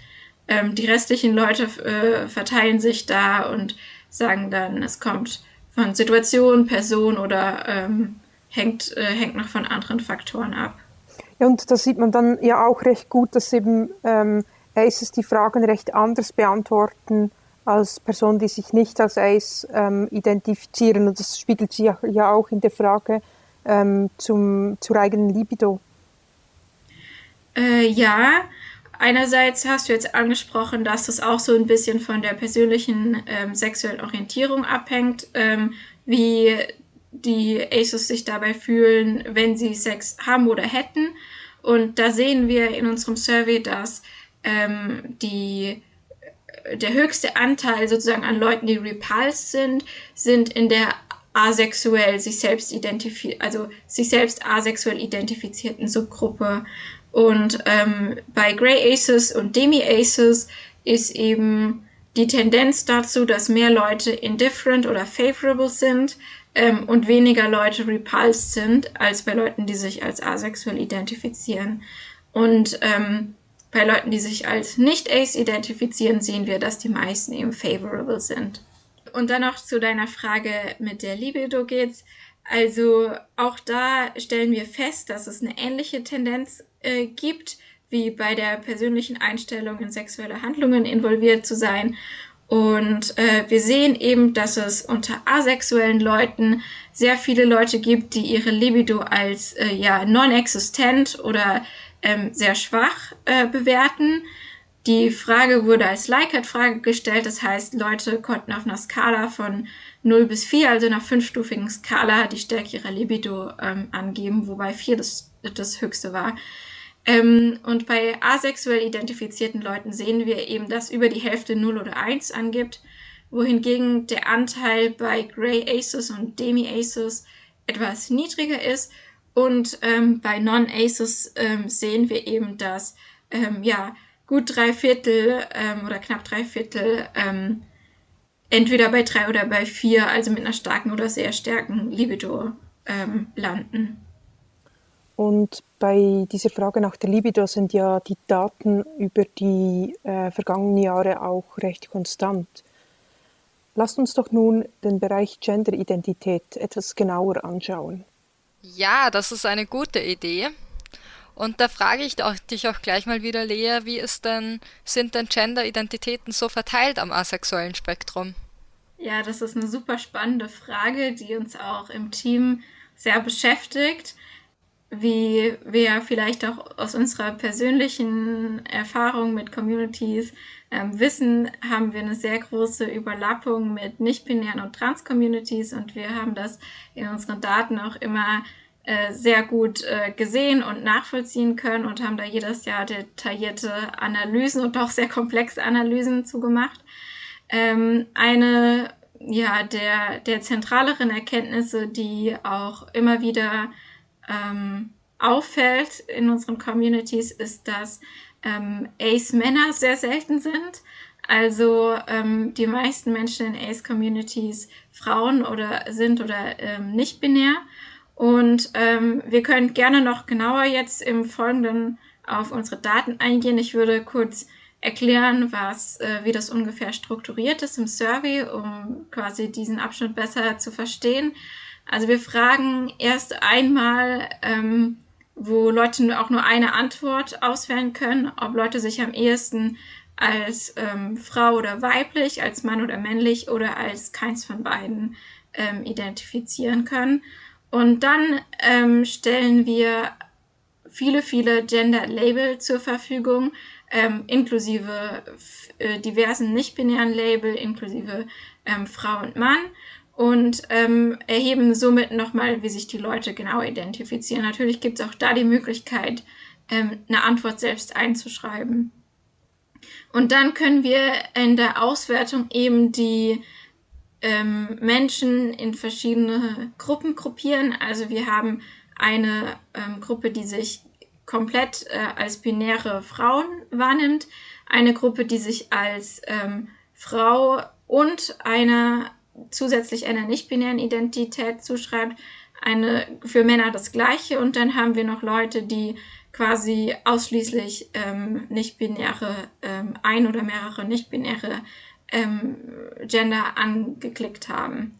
Ähm, die restlichen Leute äh, verteilen sich da und sagen dann, es kommt von Situation, Person oder ähm, hängt, äh, hängt noch von anderen Faktoren ab. Und da sieht man dann ja auch recht gut, dass eben ähm, Aces die Fragen recht anders beantworten als Personen, die sich nicht als Ace ähm, identifizieren. Und das spiegelt sich ja auch in der Frage ähm, zum, zur eigenen Libido. Äh, ja, einerseits hast du jetzt angesprochen, dass das auch so ein bisschen von der persönlichen ähm, sexuellen Orientierung abhängt, ähm, wie die Aces sich dabei fühlen, wenn sie Sex haben oder hätten. Und da sehen wir in unserem Survey, dass ähm, die, der höchste Anteil sozusagen an Leuten, die repulsed sind, sind in der asexuell sich selbst identifiziert, also sich selbst asexuell identifizierten Subgruppe. Und ähm, bei Grey Aces und Demi Aces ist eben die Tendenz dazu, dass mehr Leute indifferent oder favorable sind, ähm, und weniger Leute repulsed sind als bei Leuten, die sich als asexuell identifizieren. Und ähm, bei Leuten, die sich als nicht-ace identifizieren, sehen wir, dass die meisten eben favorable sind. Und dann noch zu deiner Frage mit der Libido geht's. Also auch da stellen wir fest, dass es eine ähnliche Tendenz äh, gibt, wie bei der persönlichen Einstellung in sexuelle Handlungen involviert zu sein. Und äh, wir sehen eben, dass es unter asexuellen Leuten sehr viele Leute gibt, die ihre Libido als äh, ja non-existent oder ähm, sehr schwach äh, bewerten. Die Frage wurde als Likert-Frage gestellt, das heißt, Leute konnten auf einer Skala von 0 bis 4, also einer fünfstufigen Skala, die Stärke ihrer Libido ähm, angeben, wobei 4 das, das höchste war. Ähm, und bei asexuell identifizierten Leuten sehen wir eben, dass über die Hälfte 0 oder 1 angibt, wohingegen der Anteil bei Grey Aces und Demi Aces etwas niedriger ist. Und ähm, bei Non-Aces ähm, sehen wir eben, dass ähm, ja, gut drei Viertel ähm, oder knapp drei Viertel ähm, entweder bei drei oder bei vier, also mit einer starken oder sehr starken Libido landen. Und bei dieser Frage nach der Libido sind ja die Daten über die äh, vergangenen Jahre auch recht konstant. Lasst uns doch nun den Bereich Genderidentität etwas genauer anschauen. Ja, das ist eine gute Idee. Und da frage ich dich auch gleich mal wieder, Lea, wie ist denn, sind denn Gender-Identitäten so verteilt am asexuellen Spektrum? Ja, das ist eine super spannende Frage, die uns auch im Team sehr beschäftigt. Wie wir vielleicht auch aus unserer persönlichen Erfahrung mit Communities ähm, wissen, haben wir eine sehr große Überlappung mit nicht-binären und Trans-Communities und wir haben das in unseren Daten auch immer äh, sehr gut äh, gesehen und nachvollziehen können und haben da jedes Jahr detaillierte Analysen und auch sehr komplexe Analysen zugemacht. Ähm, eine ja, der, der zentraleren Erkenntnisse, die auch immer wieder ähm, auffällt in unseren Communities, ist, dass ähm, Ace-Männer sehr selten sind. Also ähm, die meisten Menschen in Ace-Communities Frauen oder sind oder ähm, nicht binär. Und ähm, wir können gerne noch genauer jetzt im Folgenden auf unsere Daten eingehen. Ich würde kurz erklären, was, äh, wie das ungefähr strukturiert ist im Survey, um quasi diesen Abschnitt besser zu verstehen. Also wir fragen erst einmal, ähm, wo Leute auch nur eine Antwort auswählen können, ob Leute sich am ehesten als ähm, Frau oder weiblich, als Mann oder männlich oder als keins von beiden ähm, identifizieren können. Und dann ähm, stellen wir viele, viele Gender-Label zur Verfügung, ähm, inklusive äh, diversen nicht-binären Label, inklusive ähm, Frau und Mann und ähm, erheben somit nochmal, wie sich die Leute genau identifizieren. Natürlich gibt es auch da die Möglichkeit, ähm, eine Antwort selbst einzuschreiben. Und dann können wir in der Auswertung eben die ähm, Menschen in verschiedene Gruppen gruppieren. Also wir haben eine ähm, Gruppe, die sich komplett äh, als binäre Frauen wahrnimmt, eine Gruppe, die sich als ähm, Frau und eine zusätzlich einer nicht-binären Identität zuschreibt, eine für Männer das gleiche und dann haben wir noch Leute, die quasi ausschließlich ähm, nicht-binäre, ähm, ein oder mehrere nicht-binäre ähm, Gender angeklickt haben.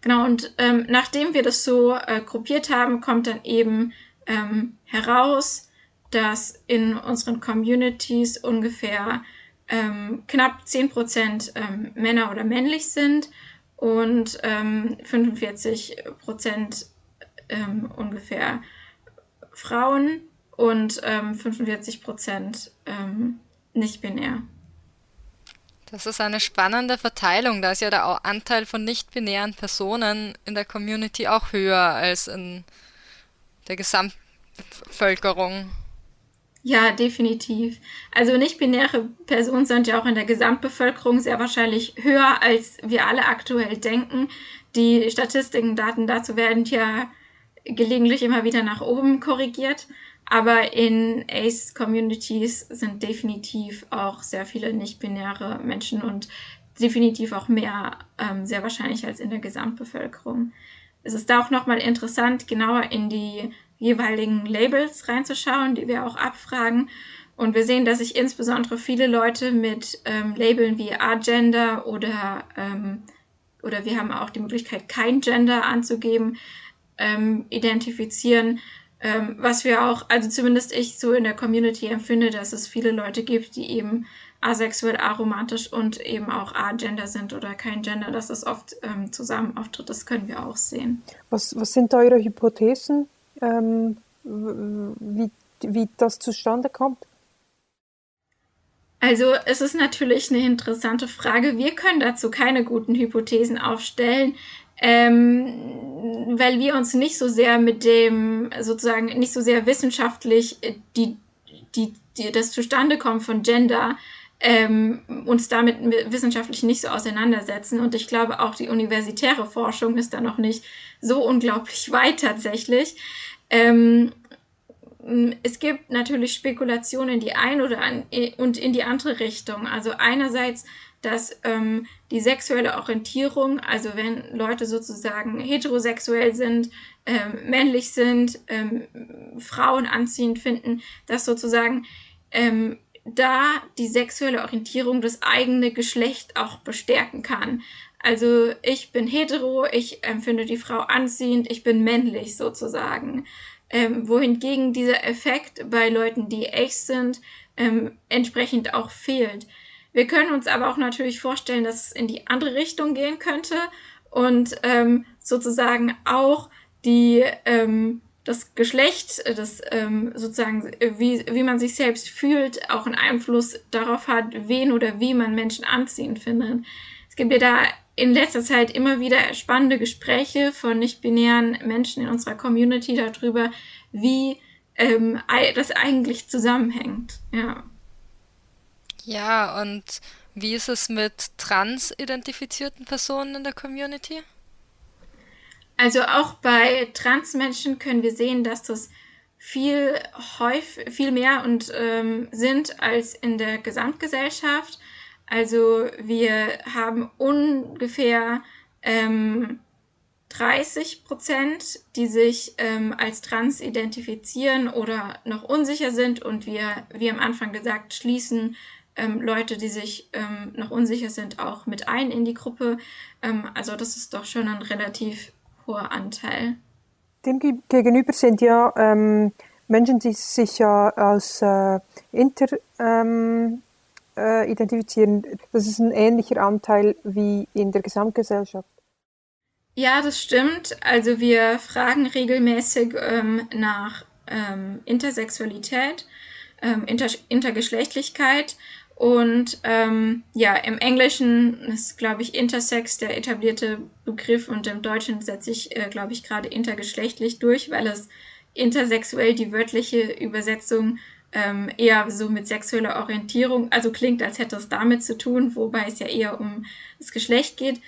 Genau, und ähm, nachdem wir das so äh, gruppiert haben, kommt dann eben ähm, heraus, dass in unseren Communities ungefähr ähm, knapp 10% ähm, Männer oder männlich sind und ähm, 45 Prozent ähm, ungefähr Frauen und ähm, 45 Prozent ähm, nicht binär. Das ist eine spannende Verteilung. Da ist ja der Anteil von nicht-binären Personen in der Community auch höher als in der Gesamtbevölkerung. Ja, definitiv. Also nicht-binäre Personen sind ja auch in der Gesamtbevölkerung sehr wahrscheinlich höher, als wir alle aktuell denken. Die Statistiken, Daten dazu werden ja gelegentlich immer wieder nach oben korrigiert. Aber in ACE-Communities sind definitiv auch sehr viele nicht-binäre Menschen und definitiv auch mehr ähm, sehr wahrscheinlich als in der Gesamtbevölkerung. Es ist da auch nochmal interessant, genauer in die jeweiligen Labels reinzuschauen, die wir auch abfragen. Und wir sehen, dass sich insbesondere viele Leute mit ähm, Labeln wie Agender oder, ähm, oder wir haben auch die Möglichkeit, kein Gender anzugeben, ähm, identifizieren. Ähm, was wir auch, also zumindest ich so in der Community empfinde, dass es viele Leute gibt, die eben asexuell, aromantisch und eben auch agender sind oder kein Gender, dass das oft ähm, zusammen auftritt. Das können wir auch sehen. Was, was sind eure Hypothesen ähm, wie, wie das zustande kommt? Also es ist natürlich eine interessante Frage. Wir können dazu keine guten Hypothesen aufstellen, ähm, weil wir uns nicht so sehr mit dem sozusagen nicht so sehr wissenschaftlich die, die, die das Zustandekommen von Gender ähm, uns damit wissenschaftlich nicht so auseinandersetzen. Und ich glaube, auch die universitäre Forschung ist da noch nicht so unglaublich (laughs) weit tatsächlich. Ähm, es gibt natürlich Spekulationen in die eine oder an, und in die andere Richtung. Also einerseits, dass ähm, die sexuelle Orientierung, also wenn Leute sozusagen heterosexuell sind, ähm, männlich sind, ähm, Frauen anziehend finden, dass sozusagen ähm, da die sexuelle Orientierung das eigene Geschlecht auch bestärken kann. Also ich bin hetero, ich empfinde die Frau anziehend, ich bin männlich sozusagen. Ähm, wohingegen dieser Effekt bei Leuten, die echt sind, ähm, entsprechend auch fehlt. Wir können uns aber auch natürlich vorstellen, dass es in die andere Richtung gehen könnte und ähm, sozusagen auch die ähm, das Geschlecht, das ähm, sozusagen, wie, wie man sich selbst fühlt, auch einen Einfluss darauf hat, wen oder wie man Menschen anziehend findet. Es gibt ja da in letzter Zeit immer wieder spannende Gespräche von nicht-binären Menschen in unserer Community darüber, wie ähm, das eigentlich zusammenhängt. Ja. Ja, und wie ist es mit trans-identifizierten Personen in der Community? Also auch bei Transmenschen können wir sehen, dass das viel häufig, viel mehr und ähm, sind als in der Gesamtgesellschaft. Also wir haben ungefähr ähm, 30 Prozent, die sich ähm, als trans identifizieren oder noch unsicher sind. Und wir, wie am Anfang gesagt, schließen ähm, Leute, die sich ähm, noch unsicher sind, auch mit ein in die Gruppe. Ähm, also das ist doch schon ein relativ hoher Anteil. Demgegenüber sind ja ähm, Menschen, die sich ja als äh, inter ähm, äh, identifizieren. Das ist ein ähnlicher Anteil wie in der Gesamtgesellschaft. Ja, das stimmt. Also wir fragen regelmäßig ähm, nach ähm, Intersexualität, ähm, Inter Intergeschlechtlichkeit und ähm, ja, im Englischen ist, glaube ich, Intersex der etablierte Begriff und im Deutschen setze ich, äh, glaube ich, gerade intergeschlechtlich durch, weil es intersexuell die wörtliche Übersetzung ähm, eher so mit sexueller Orientierung, also klingt, als hätte es damit zu tun, wobei es ja eher um das Geschlecht geht.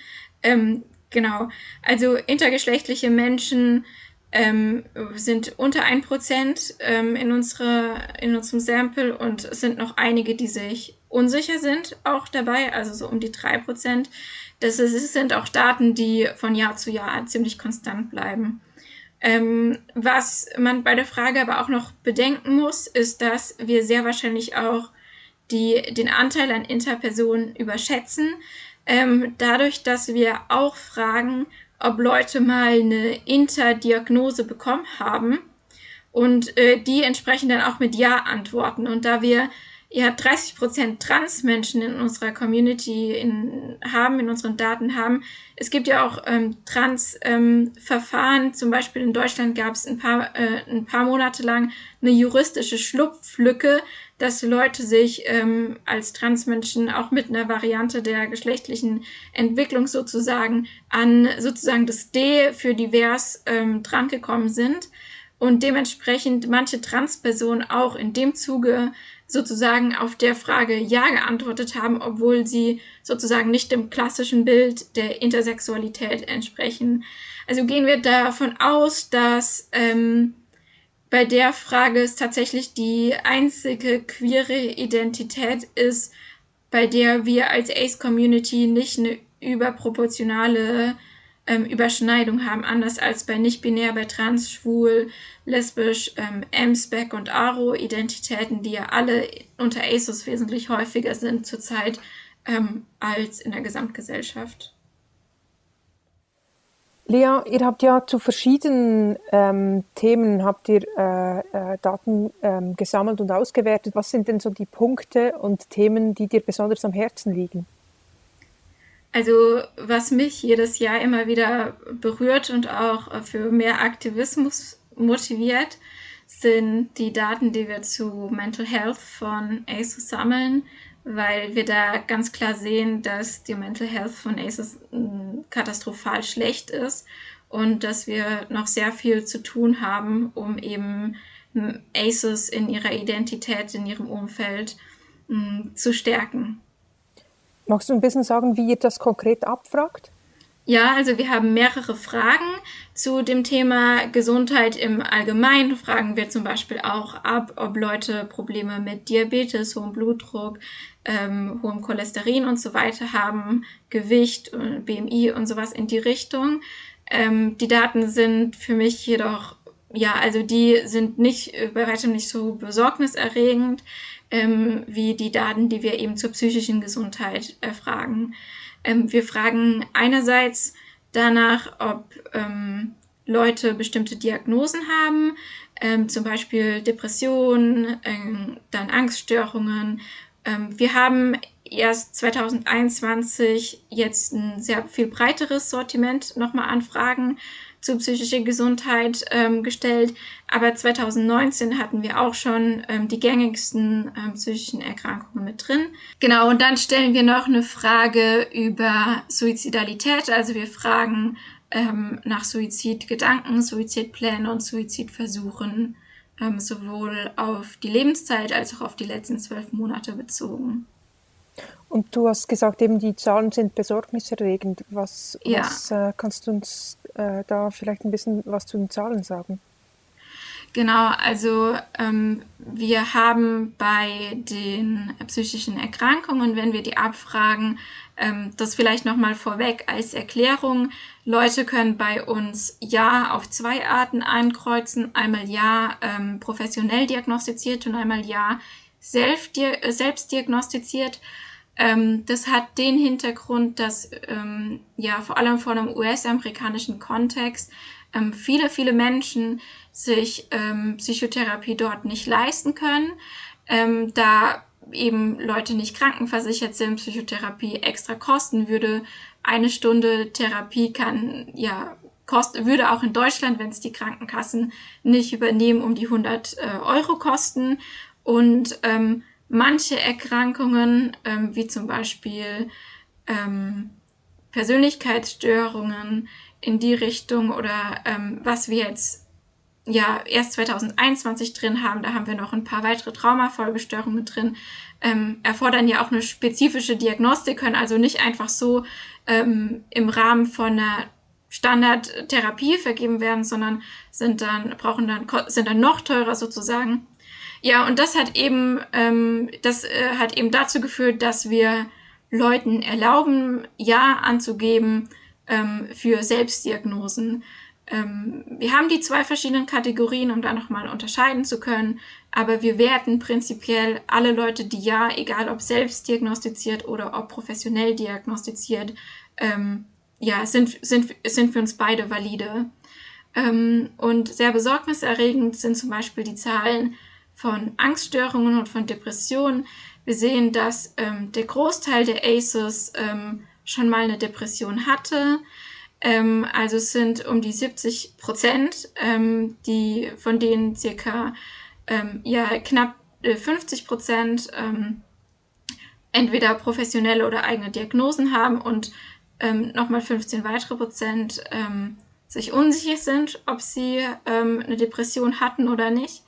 Ähm, genau, also intergeschlechtliche Menschen ähm, sind unter 1% ähm, in, unsere, in unserem Sample und es sind noch einige, die sich unsicher sind, auch dabei, also so um die 3%. Das ist, sind auch Daten, die von Jahr zu Jahr ziemlich konstant bleiben. Ähm, was man bei der Frage aber auch noch bedenken muss, ist, dass wir sehr wahrscheinlich auch die, den Anteil an Interpersonen überschätzen. Ähm, dadurch, dass wir auch fragen, ob Leute mal eine Interdiagnose bekommen haben und äh, die entsprechend dann auch mit Ja antworten. Und da wir ja 30 Prozent Trans-Menschen in unserer Community in, haben, in unseren Daten haben. Es gibt ja auch ähm, Trans-Verfahren. Ähm, Zum Beispiel in Deutschland gab es ein paar, äh, ein paar Monate lang eine juristische Schlupflücke, dass Leute sich ähm, als Transmenschen auch mit einer Variante der geschlechtlichen Entwicklung sozusagen an sozusagen das D für divers ähm, drangekommen sind und dementsprechend manche Transpersonen auch in dem Zuge sozusagen auf der Frage Ja geantwortet haben, obwohl sie sozusagen nicht dem klassischen Bild der Intersexualität entsprechen. Also gehen wir davon aus, dass ähm, bei der Frage es tatsächlich die einzige queere Identität ist, bei der wir als Ace-Community nicht eine überproportionale ähm, Überschneidung haben, anders als bei nicht-binär, bei trans, schwul, lesbisch, ähm, M-Spec und Aro-Identitäten, die ja alle unter ASOS wesentlich häufiger sind zurzeit ähm, als in der Gesamtgesellschaft. Lea, ihr habt ja zu verschiedenen ähm, Themen habt ihr äh, äh, Daten ähm, gesammelt und ausgewertet. Was sind denn so die Punkte und Themen, die dir besonders am Herzen liegen? Also was mich jedes Jahr immer wieder berührt und auch für mehr Aktivismus motiviert, sind die Daten, die wir zu Mental Health von ASO sammeln, weil wir da ganz klar sehen, dass die Mental Health von ACEs mm, katastrophal schlecht ist und dass wir noch sehr viel zu tun haben, um eben mm, ACEs in ihrer Identität, in ihrem Umfeld mm, zu stärken. Magst du ein bisschen sagen, wie ihr das konkret abfragt? Ja, also wir haben mehrere Fragen zu dem Thema Gesundheit im Allgemeinen. Fragen wir zum Beispiel auch ab, ob Leute Probleme mit Diabetes, hohem Blutdruck, ähm, hohem Cholesterin und so weiter haben, Gewicht, BMI und sowas in die Richtung. Ähm, die Daten sind für mich jedoch, ja, also die sind nicht, äh, bei weitem nicht so besorgniserregend ähm, wie die Daten, die wir eben zur psychischen Gesundheit erfragen. Ähm, wir fragen einerseits danach, ob ähm, Leute bestimmte Diagnosen haben, ähm, zum Beispiel Depressionen, ähm, dann Angststörungen. Ähm, wir haben erst 2021 jetzt ein sehr viel breiteres Sortiment nochmal an Fragen zu psychischer Gesundheit ähm, gestellt. Aber 2019 hatten wir auch schon ähm, die gängigsten ähm, psychischen Erkrankungen mit drin. Genau, und dann stellen wir noch eine Frage über Suizidalität. Also wir fragen ähm, nach Suizidgedanken, Suizidplänen und Suizidversuchen, ähm, sowohl auf die Lebenszeit als auch auf die letzten zwölf Monate bezogen. Und du hast gesagt, eben die Zahlen sind besorgniserregend. Was, ja. was äh, kannst du uns äh, da vielleicht ein bisschen was zu den Zahlen sagen? Genau, also ähm, wir haben bei den psychischen Erkrankungen, wenn wir die abfragen, ähm, das vielleicht nochmal vorweg als Erklärung. Leute können bei uns Ja auf zwei Arten einkreuzen. Einmal Ja ähm, professionell diagnostiziert und einmal Ja selbst, selbst diagnostiziert. Ähm, das hat den Hintergrund, dass ähm, ja vor allem vor einem US-amerikanischen Kontext ähm, viele, viele Menschen sich ähm, Psychotherapie dort nicht leisten können, ähm, da eben Leute nicht krankenversichert sind, Psychotherapie extra kosten würde. Eine Stunde Therapie kann ja kost, würde auch in Deutschland, wenn es die Krankenkassen nicht übernehmen, um die 100 äh, Euro kosten. Und ähm, manche Erkrankungen, ähm, wie zum Beispiel ähm, Persönlichkeitsstörungen in die Richtung oder ähm, was wir jetzt ja erst 2021 drin haben, da haben wir noch ein paar weitere Traumafolgestörungen drin, ähm, erfordern ja auch eine spezifische Diagnostik, können also nicht einfach so ähm, im Rahmen von einer Standardtherapie vergeben werden, sondern sind dann brauchen dann sind dann noch teurer sozusagen. Ja, und das hat eben, ähm, das äh, hat eben dazu geführt, dass wir Leuten erlauben, Ja anzugeben ähm, für Selbstdiagnosen. Ähm, wir haben die zwei verschiedenen Kategorien, um da nochmal unterscheiden zu können, aber wir werten prinzipiell alle Leute, die Ja, egal ob selbst diagnostiziert oder ob professionell diagnostiziert, ähm, ja, sind, sind, sind für uns beide valide. Ähm, und sehr besorgniserregend sind zum Beispiel die Zahlen von Angststörungen und von Depressionen. Wir sehen, dass ähm, der Großteil der ACEs ähm, schon mal eine Depression hatte. Ähm, also es sind um die 70 Prozent, ähm, die, von denen circa ähm, ja, knapp äh, 50 Prozent ähm, entweder professionelle oder eigene Diagnosen haben und nochmal 15 weitere Prozent sich unsicher sind, ob sie eine Depression hatten oder nicht.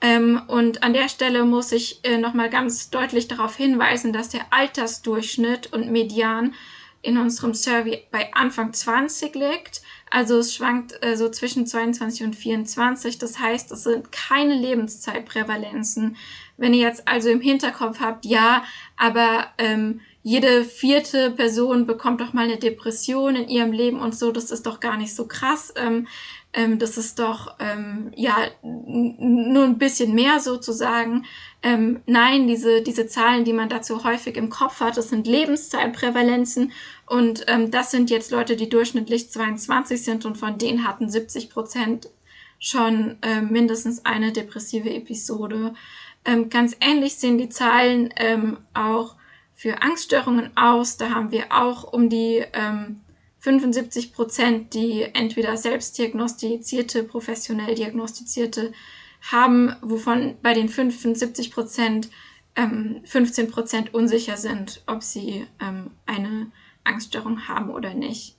Ähm, und an der Stelle muss ich äh, nochmal ganz deutlich darauf hinweisen, dass der Altersdurchschnitt und Median in unserem Survey bei Anfang 20 liegt. Also es schwankt äh, so zwischen 22 und 24. Das heißt, es sind keine Lebenszeitprävalenzen. Wenn ihr jetzt also im Hinterkopf habt, ja, aber ähm, jede vierte Person bekommt doch mal eine Depression in ihrem Leben und so, das ist doch gar nicht so krass. Ähm, ähm, das ist doch ähm, ja nur ein bisschen mehr sozusagen. Ähm, nein, diese, diese Zahlen, die man dazu häufig im Kopf hat, das sind Lebenszeitprävalenzen und ähm, das sind jetzt Leute, die durchschnittlich 22 sind und von denen hatten 70 Prozent schon äh, mindestens eine depressive Episode. Ähm, ganz ähnlich sehen die Zahlen ähm, auch für Angststörungen aus. Da haben wir auch um die ähm, 75 Prozent, die entweder selbst diagnostizierte, professionell diagnostizierte haben, wovon bei den 75 Prozent ähm, 15 Prozent unsicher sind, ob sie ähm, eine Angststörung haben oder nicht.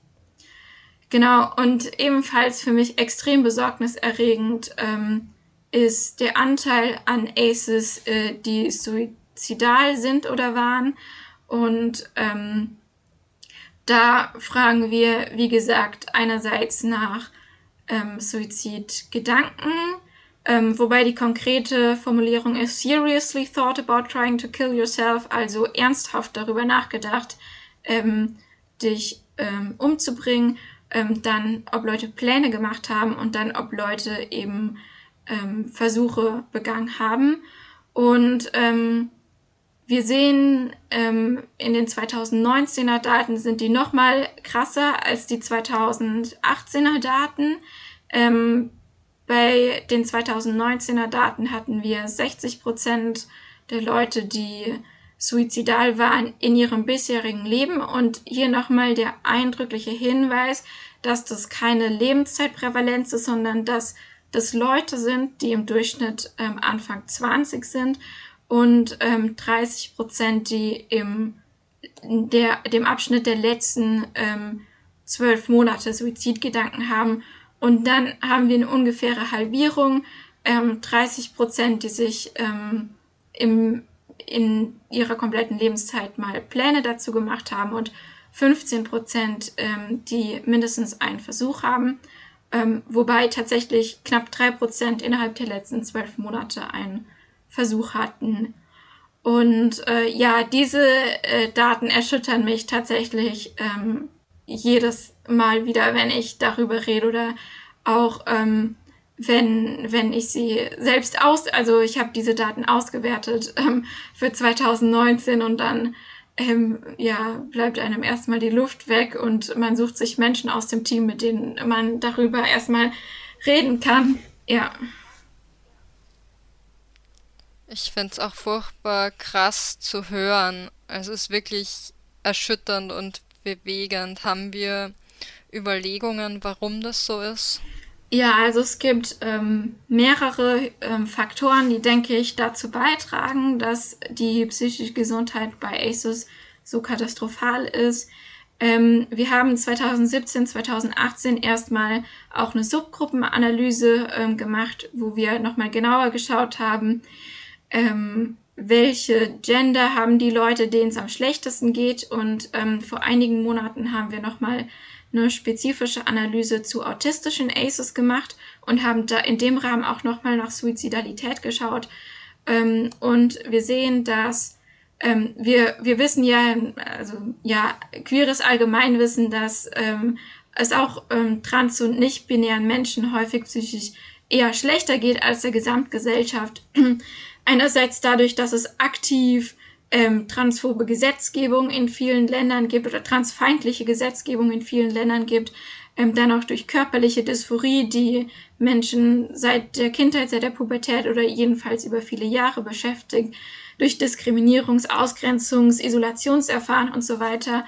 Genau, und ebenfalls für mich extrem besorgniserregend ähm, ist der Anteil an ACEs, äh, die suizidal sind oder waren. Und ähm, da fragen wir, wie gesagt, einerseits nach ähm, Suizidgedanken, ähm, wobei die konkrete Formulierung ist seriously thought about trying to kill yourself, also ernsthaft darüber nachgedacht, ähm, dich ähm, umzubringen, ähm, dann ob Leute Pläne gemacht haben und dann ob Leute eben ähm, Versuche begangen haben. Und ähm, wir sehen ähm, in den 2019er Daten sind die noch mal krasser als die 2018er Daten. Ähm, bei den 2019er Daten hatten wir 60 Prozent der Leute, die suizidal waren in ihrem bisherigen Leben. Und hier nochmal der eindrückliche Hinweis, dass das keine Lebenszeitprävalenz ist, sondern dass das Leute sind, die im Durchschnitt ähm, Anfang 20 sind und ähm, 30 Prozent, die im der, dem Abschnitt der letzten ähm, zwölf Monate Suizidgedanken haben. Und dann haben wir eine ungefähre Halbierung, ähm, 30 Prozent, die sich ähm, im, in ihrer kompletten Lebenszeit mal Pläne dazu gemacht haben und 15 Prozent, ähm, die mindestens einen Versuch haben, ähm, wobei tatsächlich knapp drei Prozent innerhalb der letzten zwölf Monate einen Versuch hatten. Und äh, ja, diese äh, Daten erschüttern mich tatsächlich ähm, jedes Mal wieder, wenn ich darüber rede oder auch ähm, wenn, wenn ich sie selbst aus, also ich habe diese Daten ausgewertet ähm, für 2019 und dann ähm, ja, bleibt einem erstmal die Luft weg und man sucht sich Menschen aus dem Team, mit denen man darüber erstmal reden kann. Ja. Ich finde es auch furchtbar krass zu hören. Also es ist wirklich erschütternd und bewegend. Haben wir Überlegungen, warum das so ist? Ja, also es gibt ähm, mehrere ähm, Faktoren, die, denke ich, dazu beitragen, dass die psychische Gesundheit bei ASUS so katastrophal ist. Ähm, wir haben 2017, 2018 erstmal auch eine Subgruppenanalyse ähm, gemacht, wo wir nochmal genauer geschaut haben, ähm, welche Gender haben die Leute, denen es am schlechtesten geht. Und ähm, vor einigen Monaten haben wir nochmal eine spezifische Analyse zu autistischen ACEs gemacht und haben da in dem Rahmen auch nochmal nach Suizidalität geschaut. Ähm, und wir sehen, dass ähm, wir, wir wissen ja, also ja, queeres Allgemeinwissen, dass ähm, es auch ähm, trans- und nicht-binären Menschen häufig psychisch eher schlechter geht als der Gesamtgesellschaft. Einerseits dadurch, dass es aktiv ähm, transphobe Gesetzgebung in vielen Ländern gibt oder transfeindliche Gesetzgebung in vielen Ländern gibt, ähm, dann auch durch körperliche Dysphorie, die Menschen seit der Kindheit, seit der Pubertät oder jedenfalls über viele Jahre beschäftigt, durch Diskriminierungs-, Ausgrenzungs-, Isolationserfahren und so weiter.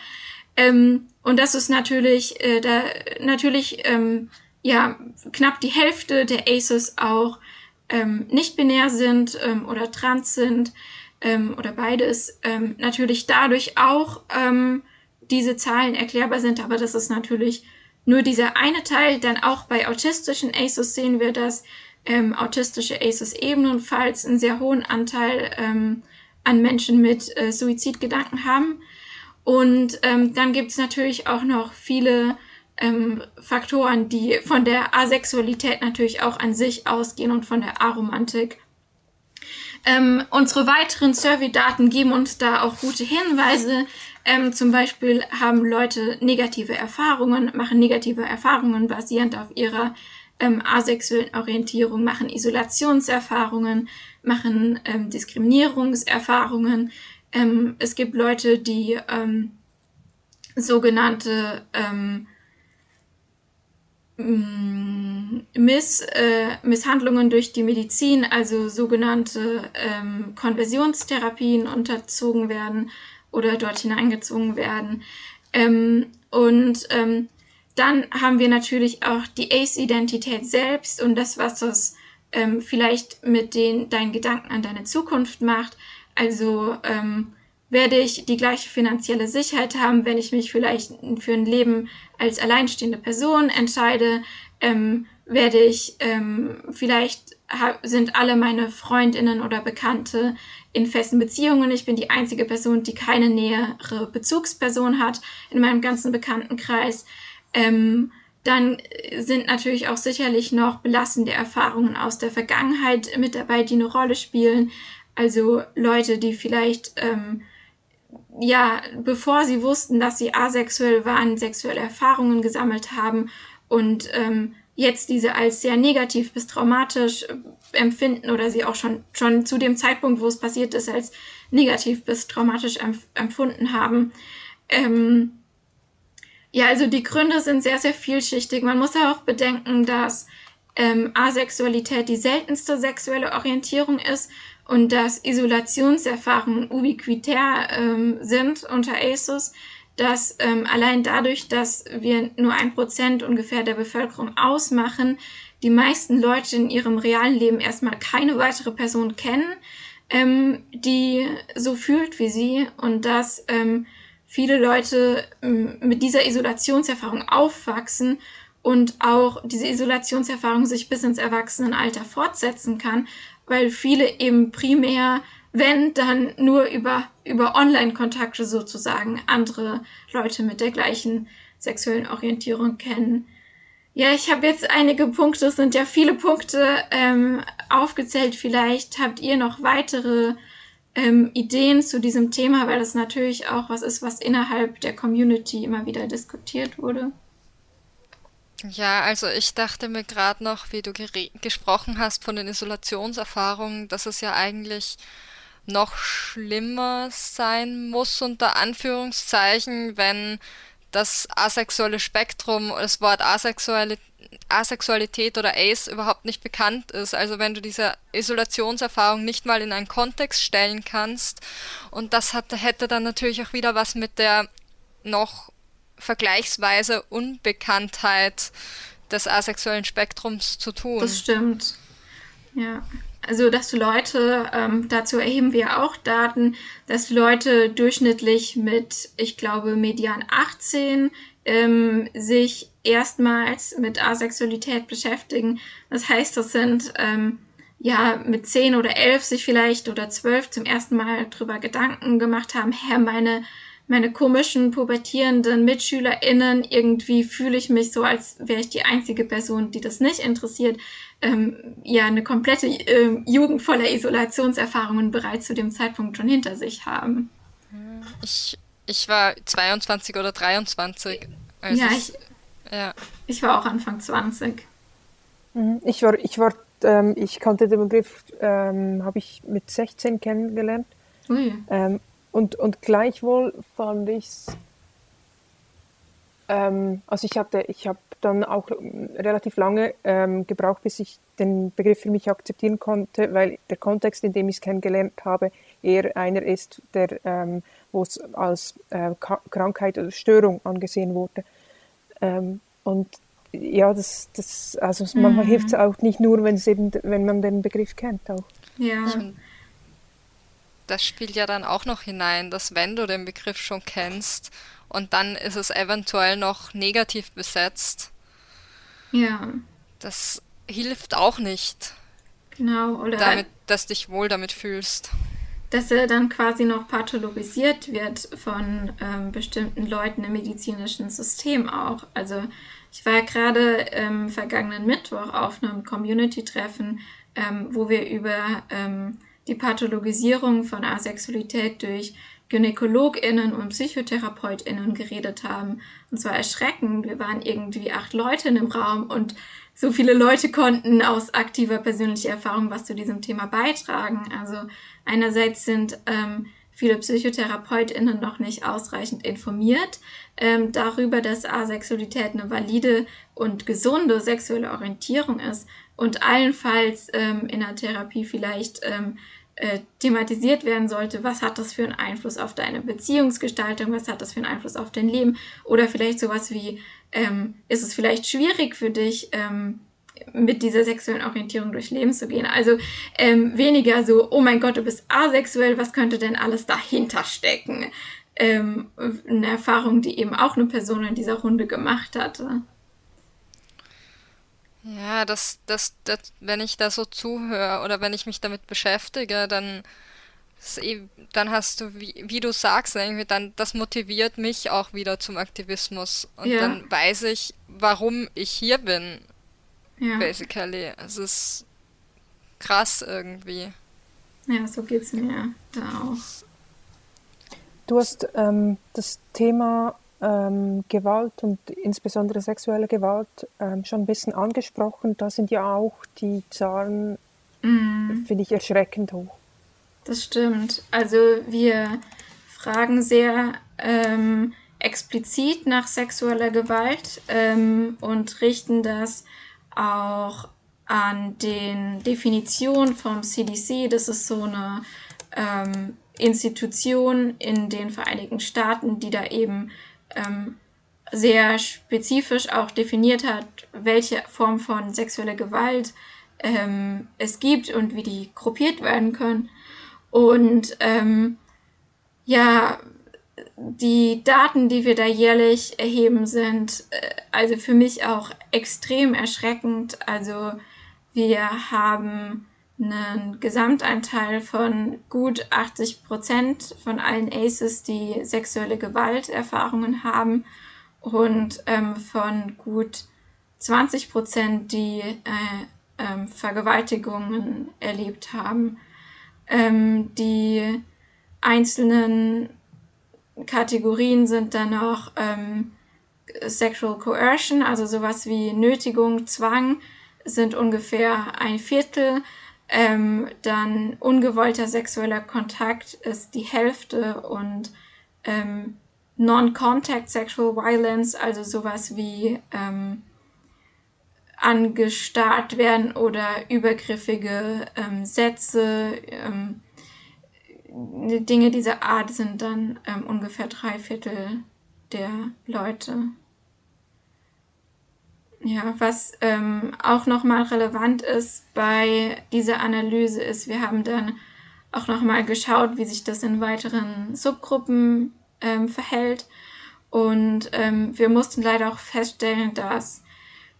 Ähm, und das ist natürlich, äh, da, natürlich, ähm, ja, knapp die Hälfte der ACEs auch ähm, nicht binär sind ähm, oder trans sind ähm, oder beides, ähm, natürlich dadurch auch ähm, diese Zahlen erklärbar sind, aber das ist natürlich nur dieser eine Teil. Dann auch bei autistischen ACEs sehen wir, dass ähm, autistische ACEs ebenfalls einen sehr hohen Anteil ähm, an Menschen mit äh, Suizidgedanken haben. Und ähm, dann gibt es natürlich auch noch viele ähm, Faktoren, die von der Asexualität natürlich auch an sich ausgehen und von der Aromantik. Ähm, unsere weiteren Survey-Daten geben uns da auch gute Hinweise. Ähm, zum Beispiel haben Leute negative Erfahrungen, machen negative Erfahrungen basierend auf ihrer ähm, asexuellen Orientierung, machen Isolationserfahrungen, machen ähm, Diskriminierungserfahrungen. Ähm, es gibt Leute, die ähm, sogenannte ähm, Miss, äh, Misshandlungen durch die Medizin, also sogenannte ähm, Konversionstherapien unterzogen werden oder dort hineingezogen werden. Ähm, und ähm, dann haben wir natürlich auch die Ace-Identität selbst und das, was das ähm, vielleicht mit den deinen Gedanken an deine Zukunft macht. Also ähm, werde ich die gleiche finanzielle Sicherheit haben, wenn ich mich vielleicht für ein Leben als alleinstehende Person entscheide? Ähm, werde ich ähm, vielleicht sind alle meine Freundinnen oder Bekannte in festen Beziehungen. Ich bin die einzige Person, die keine nähere Bezugsperson hat in meinem ganzen Bekanntenkreis. Ähm, dann sind natürlich auch sicherlich noch belastende Erfahrungen aus der Vergangenheit mit dabei, die eine Rolle spielen. Also Leute, die vielleicht ähm, ja, bevor sie wussten, dass sie asexuell waren, sexuelle Erfahrungen gesammelt haben und ähm, jetzt diese als sehr negativ bis traumatisch äh, empfinden oder sie auch schon, schon zu dem Zeitpunkt, wo es passiert ist, als negativ bis traumatisch empf empfunden haben. Ähm, ja, also die Gründe sind sehr, sehr vielschichtig. Man muss auch bedenken, dass ähm, Asexualität die seltenste sexuelle Orientierung ist und dass Isolationserfahrungen ubiquitär ähm, sind unter ASUS, dass ähm, allein dadurch, dass wir nur ein Prozent ungefähr der Bevölkerung ausmachen, die meisten Leute in ihrem realen Leben erstmal keine weitere Person kennen, ähm, die so fühlt wie sie und dass ähm, viele Leute ähm, mit dieser Isolationserfahrung aufwachsen und auch diese Isolationserfahrung sich bis ins Erwachsenenalter fortsetzen kann, weil viele eben primär, wenn dann nur über, über Online-Kontakte sozusagen andere Leute mit der gleichen sexuellen Orientierung kennen. Ja, ich habe jetzt einige Punkte, es sind ja viele Punkte ähm, aufgezählt. Vielleicht habt ihr noch weitere ähm, Ideen zu diesem Thema, weil das natürlich auch was ist, was innerhalb der Community immer wieder diskutiert wurde. Ja, also ich dachte mir gerade noch, wie du gesprochen hast von den Isolationserfahrungen, dass es ja eigentlich noch schlimmer sein muss, unter Anführungszeichen, wenn das asexuelle Spektrum, das Wort Asexualität, Asexualität oder Ace überhaupt nicht bekannt ist. Also wenn du diese Isolationserfahrung nicht mal in einen Kontext stellen kannst. Und das hat, hätte dann natürlich auch wieder was mit der noch vergleichsweise Unbekanntheit des asexuellen Spektrums zu tun. Das stimmt. Ja. Also, dass Leute, ähm, dazu erheben wir auch Daten, dass Leute durchschnittlich mit, ich glaube, Median 18 ähm, sich erstmals mit Asexualität beschäftigen. Das heißt, das sind ähm, ja mit 10 oder 11 sich vielleicht oder 12 zum ersten Mal drüber Gedanken gemacht haben, Herr, meine meine komischen pubertierenden MitschülerInnen, irgendwie fühle ich mich so, als wäre ich die einzige Person, die das nicht interessiert. Ähm, ja, eine komplette äh, Jugend voller Isolationserfahrungen bereits zu dem Zeitpunkt schon hinter sich haben. Ich, ich war 22 oder 23. Also ja, ich, ja, ich war auch Anfang 20. Mhm. Ich war, ich war, ähm, ich kannte den Begriff, ähm, habe ich mit 16 kennengelernt. Ui. Ähm, und, und gleichwohl fand ich es, ähm, also ich hatte, ich habe dann auch relativ lange ähm, gebraucht, bis ich den Begriff für mich akzeptieren konnte, weil der Kontext, in dem ich es kennengelernt habe, eher einer ist, der, ähm, wo es als äh, Krankheit oder Störung angesehen wurde. Ähm, und ja, das, das, also mhm. manchmal hilft es auch nicht nur, wenn es eben, wenn man den Begriff kennt auch. Ja das spielt ja dann auch noch hinein, dass wenn du den Begriff schon kennst und dann ist es eventuell noch negativ besetzt. Ja. Das hilft auch nicht. Genau, oder damit, dass du dich wohl damit fühlst. Dass er dann quasi noch pathologisiert wird von ähm, bestimmten Leuten im medizinischen System auch. Also ich war gerade ähm, vergangenen Mittwoch auf einem Community-Treffen, ähm, wo wir über ähm, die Pathologisierung von Asexualität durch GynäkologInnen und PsychotherapeutInnen geredet haben. Und zwar erschreckend. Wir waren irgendwie acht Leute in dem Raum und so viele Leute konnten aus aktiver persönlicher Erfahrung was zu diesem Thema beitragen. Also einerseits sind ähm, viele PsychotherapeutInnen noch nicht ausreichend informiert ähm, darüber, dass Asexualität eine valide und gesunde sexuelle Orientierung ist und allenfalls ähm, in der Therapie vielleicht ähm, äh, thematisiert werden sollte, was hat das für einen Einfluss auf deine Beziehungsgestaltung, was hat das für einen Einfluss auf dein Leben oder vielleicht sowas wie, ähm, ist es vielleicht schwierig für dich, ähm, mit dieser sexuellen Orientierung durchs Leben zu gehen. Also ähm, weniger so, oh mein Gott, du bist asexuell, was könnte denn alles dahinter stecken? Ähm, eine Erfahrung, die eben auch eine Person in dieser Runde gemacht hatte. Ja, das, das, das, wenn ich da so zuhöre oder wenn ich mich damit beschäftige, dann, eh, dann hast du, wie, wie du sagst, irgendwie dann, das motiviert mich auch wieder zum Aktivismus. Und ja. dann weiß ich, warum ich hier bin. Ja. Basically. Es ist krass irgendwie. Ja, so geht's mir da auch. Du hast ähm, das Thema ähm, Gewalt und insbesondere sexuelle Gewalt ähm, schon ein bisschen angesprochen. Da sind ja auch die Zahlen, mm. finde ich, erschreckend hoch. Das stimmt. Also wir fragen sehr ähm, explizit nach sexueller Gewalt ähm, und richten das auch an den Definitionen vom CDC. Das ist so eine ähm, Institution in den Vereinigten Staaten, die da eben ähm, sehr spezifisch auch definiert hat, welche Form von sexueller Gewalt ähm, es gibt und wie die gruppiert werden können. Und ähm, ja, die Daten, die wir da jährlich erheben, sind äh, also für mich auch extrem erschreckend. Also wir haben einen Gesamtanteil von gut 80 Prozent von allen ACEs, die sexuelle Gewalterfahrungen haben und ähm, von gut 20 Prozent, die äh, ähm, Vergewaltigungen erlebt haben. Ähm, die einzelnen Kategorien sind dann noch ähm, Sexual Coercion, also sowas wie Nötigung, Zwang, sind ungefähr ein Viertel. Ähm, dann ungewollter sexueller Kontakt ist die Hälfte und ähm, Non-Contact Sexual Violence, also sowas wie ähm, angestarrt werden oder übergriffige ähm, Sätze, ähm, Dinge dieser Art sind dann ähm, ungefähr drei Viertel der Leute. Ja, was ähm, auch nochmal relevant ist bei dieser Analyse ist, wir haben dann auch nochmal geschaut, wie sich das in weiteren Subgruppen ähm, verhält. Und ähm, wir mussten leider auch feststellen, dass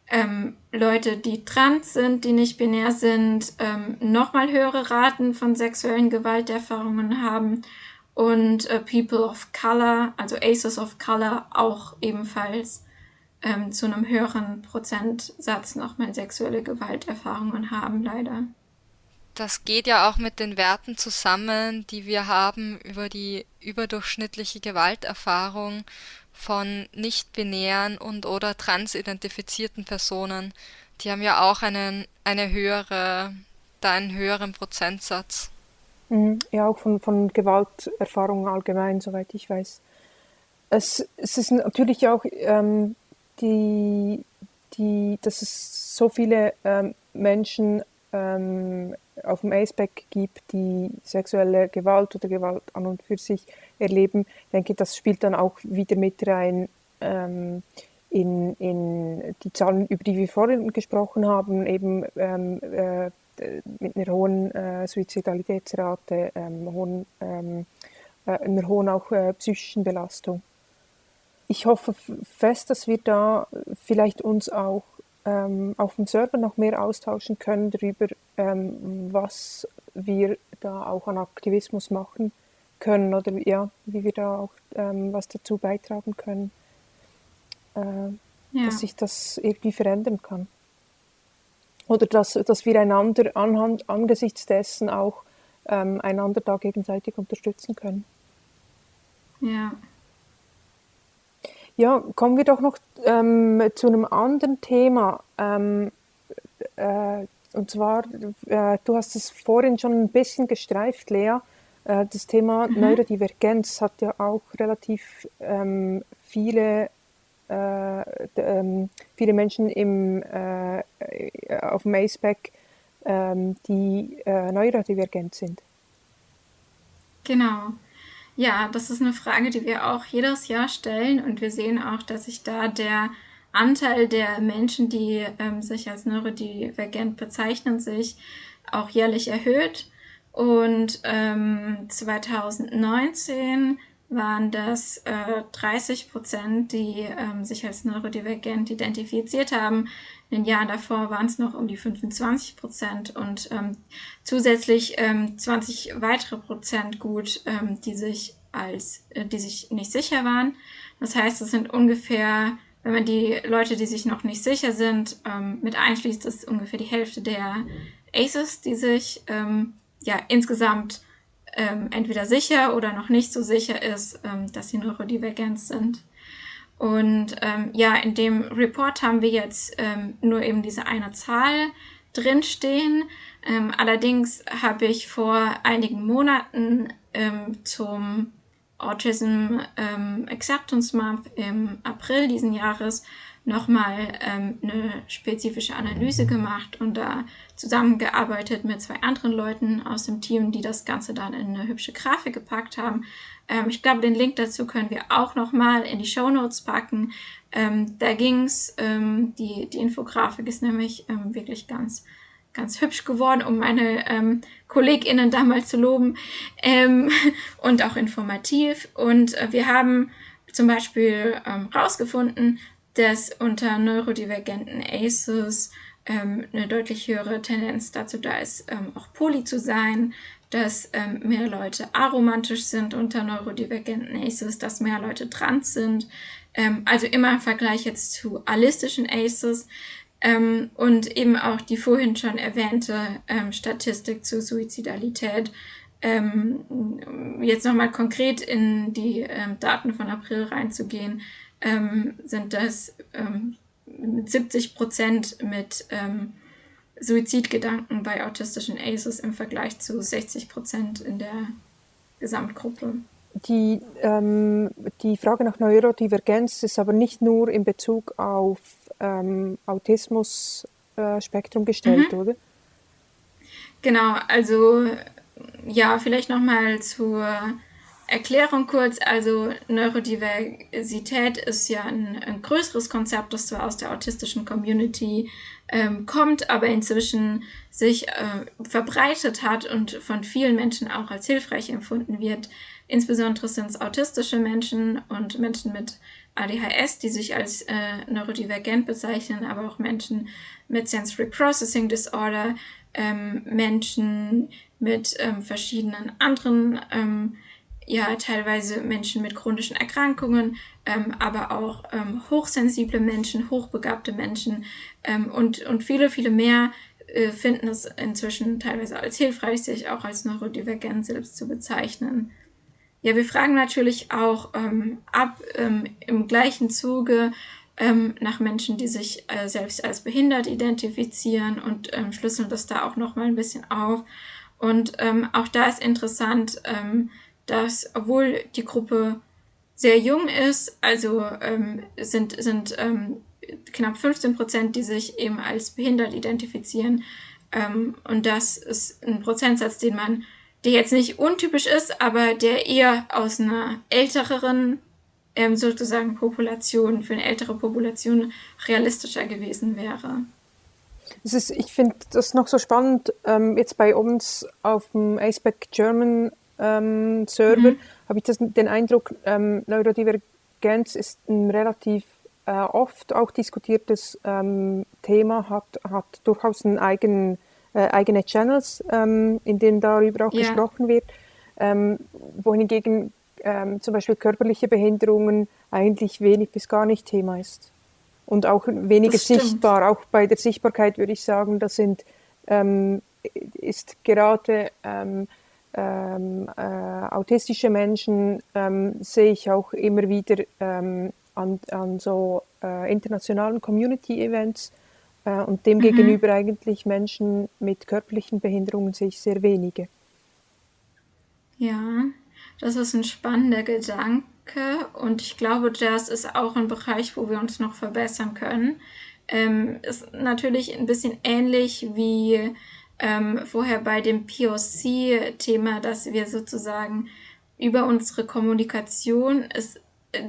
ähm, Leute, die trans sind, die nicht binär sind, ähm, nochmal höhere Raten von sexuellen Gewalterfahrungen haben und äh, People of Color, also Aces of Color, auch ebenfalls ähm, zu einem höheren Prozentsatz nochmal sexuelle Gewalterfahrungen haben, leider. Das geht ja auch mit den Werten zusammen, die wir haben über die überdurchschnittliche Gewalterfahrung von nicht-binären und oder transidentifizierten Personen. Die haben ja auch einen, eine höhere, da einen höheren Prozentsatz. Mhm. Ja, auch von, von Gewalterfahrungen allgemein, soweit ich weiß. Es, es ist natürlich auch ähm, die, die, dass es so viele ähm, Menschen ähm, auf dem Aceback gibt, die sexuelle Gewalt oder Gewalt an und für sich erleben. Denke, das spielt dann auch wieder mit rein ähm, in, in die Zahlen, über die wir vorhin gesprochen haben, eben ähm, äh, mit einer hohen äh, Suizidalitätsrate, ähm, hohen, ähm, äh, einer hohen auch äh, psychischen Belastung ich hoffe fest, dass wir da vielleicht uns auch ähm, auf dem Server noch mehr austauschen können darüber, ähm, was wir da auch an Aktivismus machen können oder ja, wie wir da auch ähm, was dazu beitragen können, äh, ja. dass sich das irgendwie verändern kann. Oder dass, dass wir einander anhand, angesichts dessen auch ähm, einander da gegenseitig unterstützen können. Ja. Ja, kommen wir doch noch ähm, zu einem anderen Thema. Ähm, äh, und zwar, äh, du hast es vorhin schon ein bisschen gestreift, Lea. Äh, das Thema mhm. Neurodivergenz hat ja auch relativ ähm, viele, äh, ähm, viele Menschen im, äh, auf dem ACEPAC, ähm, die äh, neurodivergent sind. Genau. Ja, das ist eine Frage, die wir auch jedes Jahr stellen und wir sehen auch, dass sich da der Anteil der Menschen, die ähm, sich als neurodivergent bezeichnen, sich auch jährlich erhöht. Und ähm, 2019 waren das äh, 30 Prozent, die ähm, sich als neurodivergent identifiziert haben. In den Jahren davor waren es noch um die 25 Prozent und ähm, zusätzlich ähm, 20 weitere Prozent gut, ähm, die sich als, äh, die sich nicht sicher waren. Das heißt, es sind ungefähr, wenn man die Leute, die sich noch nicht sicher sind, ähm, mit einschließt, ist ungefähr die Hälfte der ACEs, die sich ähm, ja insgesamt ähm, entweder sicher oder noch nicht so sicher ist, ähm, dass sie neurodivergent sind. Und ähm, ja, in dem Report haben wir jetzt ähm, nur eben diese eine Zahl drinstehen. Ähm, allerdings habe ich vor einigen Monaten ähm, zum Autism ähm, Acceptance Month im April diesen Jahres nochmal ähm, eine spezifische Analyse gemacht und da zusammengearbeitet mit zwei anderen Leuten aus dem Team, die das Ganze dann in eine hübsche Grafik gepackt haben. Ähm, ich glaube, den Link dazu können wir auch nochmal in die Show Notes packen. Ähm, da ging's, ähm, die, die Infografik ist nämlich ähm, wirklich ganz ganz hübsch geworden, um meine ähm, KollegInnen damals zu loben ähm, (laughs) und auch informativ. Und äh, wir haben zum Beispiel ähm, rausgefunden, dass unter neurodivergenten ACEs ähm, eine deutlich höhere Tendenz dazu da ist, ähm, auch poly zu sein, dass ähm, mehr Leute aromantisch sind unter neurodivergenten ACEs, dass mehr Leute trans sind. Ähm, also immer im Vergleich jetzt zu allistischen ACEs. Ähm, und eben auch die vorhin schon erwähnte ähm, Statistik zur Suizidalität. jetzt nochmal konkret in die Daten von April reinzugehen ähm, sind das ähm, 70 Prozent mit ähm, Suizidgedanken bei autistischen ACEs im Vergleich zu 60 Prozent in der Gesamtgruppe. Die, ähm, die Frage nach Neurodivergenz ist aber nicht nur in Bezug auf ähm, Autismus-Spektrum äh, gestellt, mhm. oder? Genau, also ja, vielleicht nochmal zur Erklärung kurz, also Neurodiversität ist ja ein, ein größeres Konzept, das zwar aus der autistischen Community ähm, kommt, aber inzwischen sich äh, verbreitet hat und von vielen Menschen auch als hilfreich empfunden wird. Insbesondere sind es autistische Menschen und Menschen mit ADHS, die sich als äh, neurodivergent bezeichnen, aber auch Menschen mit Sensory Processing Disorder, ähm, Menschen mit ähm, verschiedenen anderen ähm, ja teilweise Menschen mit chronischen Erkrankungen, ähm, aber auch ähm, hochsensible Menschen, hochbegabte Menschen ähm, und, und viele, viele mehr äh, finden es inzwischen teilweise als hilfreich, sich auch als neurodivergent selbst zu bezeichnen. Ja, wir fragen natürlich auch ähm, ab ähm, im gleichen Zuge ähm, nach Menschen, die sich äh, selbst als behindert identifizieren und schlüsseln das da auch nochmal ein bisschen auf. Und auch da ist interessant, dass obwohl die Gruppe sehr jung ist, also ähm, sind, sind ähm, knapp 15 Prozent, die sich eben als behindert identifizieren. Ähm, und das ist ein Prozentsatz, den man, der jetzt nicht untypisch ist, aber der eher aus einer älteren ähm, sozusagen Population, für eine ältere Population realistischer gewesen wäre. Das ist, ich finde das noch so spannend, ähm, jetzt bei uns auf dem ASPEC German ähm, Server, mhm. habe ich das, den Eindruck, ähm, Neurodivergenz ist ein relativ äh, oft auch diskutiertes ähm, Thema, hat, hat durchaus einen eigenen, äh, eigene Channels, ähm, in denen darüber auch ja. gesprochen wird, ähm, wohingegen ähm, zum Beispiel körperliche Behinderungen eigentlich wenig bis gar nicht Thema ist. Und auch weniger sichtbar, auch bei der Sichtbarkeit würde ich sagen, das sind, ähm, ist gerade ähm, äh, autistische Menschen ähm, sehe ich auch immer wieder ähm, an, an so äh, internationalen Community-Events äh, und demgegenüber mhm. eigentlich Menschen mit körperlichen Behinderungen sehe ich sehr wenige. Ja, das ist ein spannender Gedanke und ich glaube, das ist auch ein Bereich, wo wir uns noch verbessern können. Ähm, ist natürlich ein bisschen ähnlich wie ähm, vorher bei dem POC-Thema, dass wir sozusagen über unsere Kommunikation es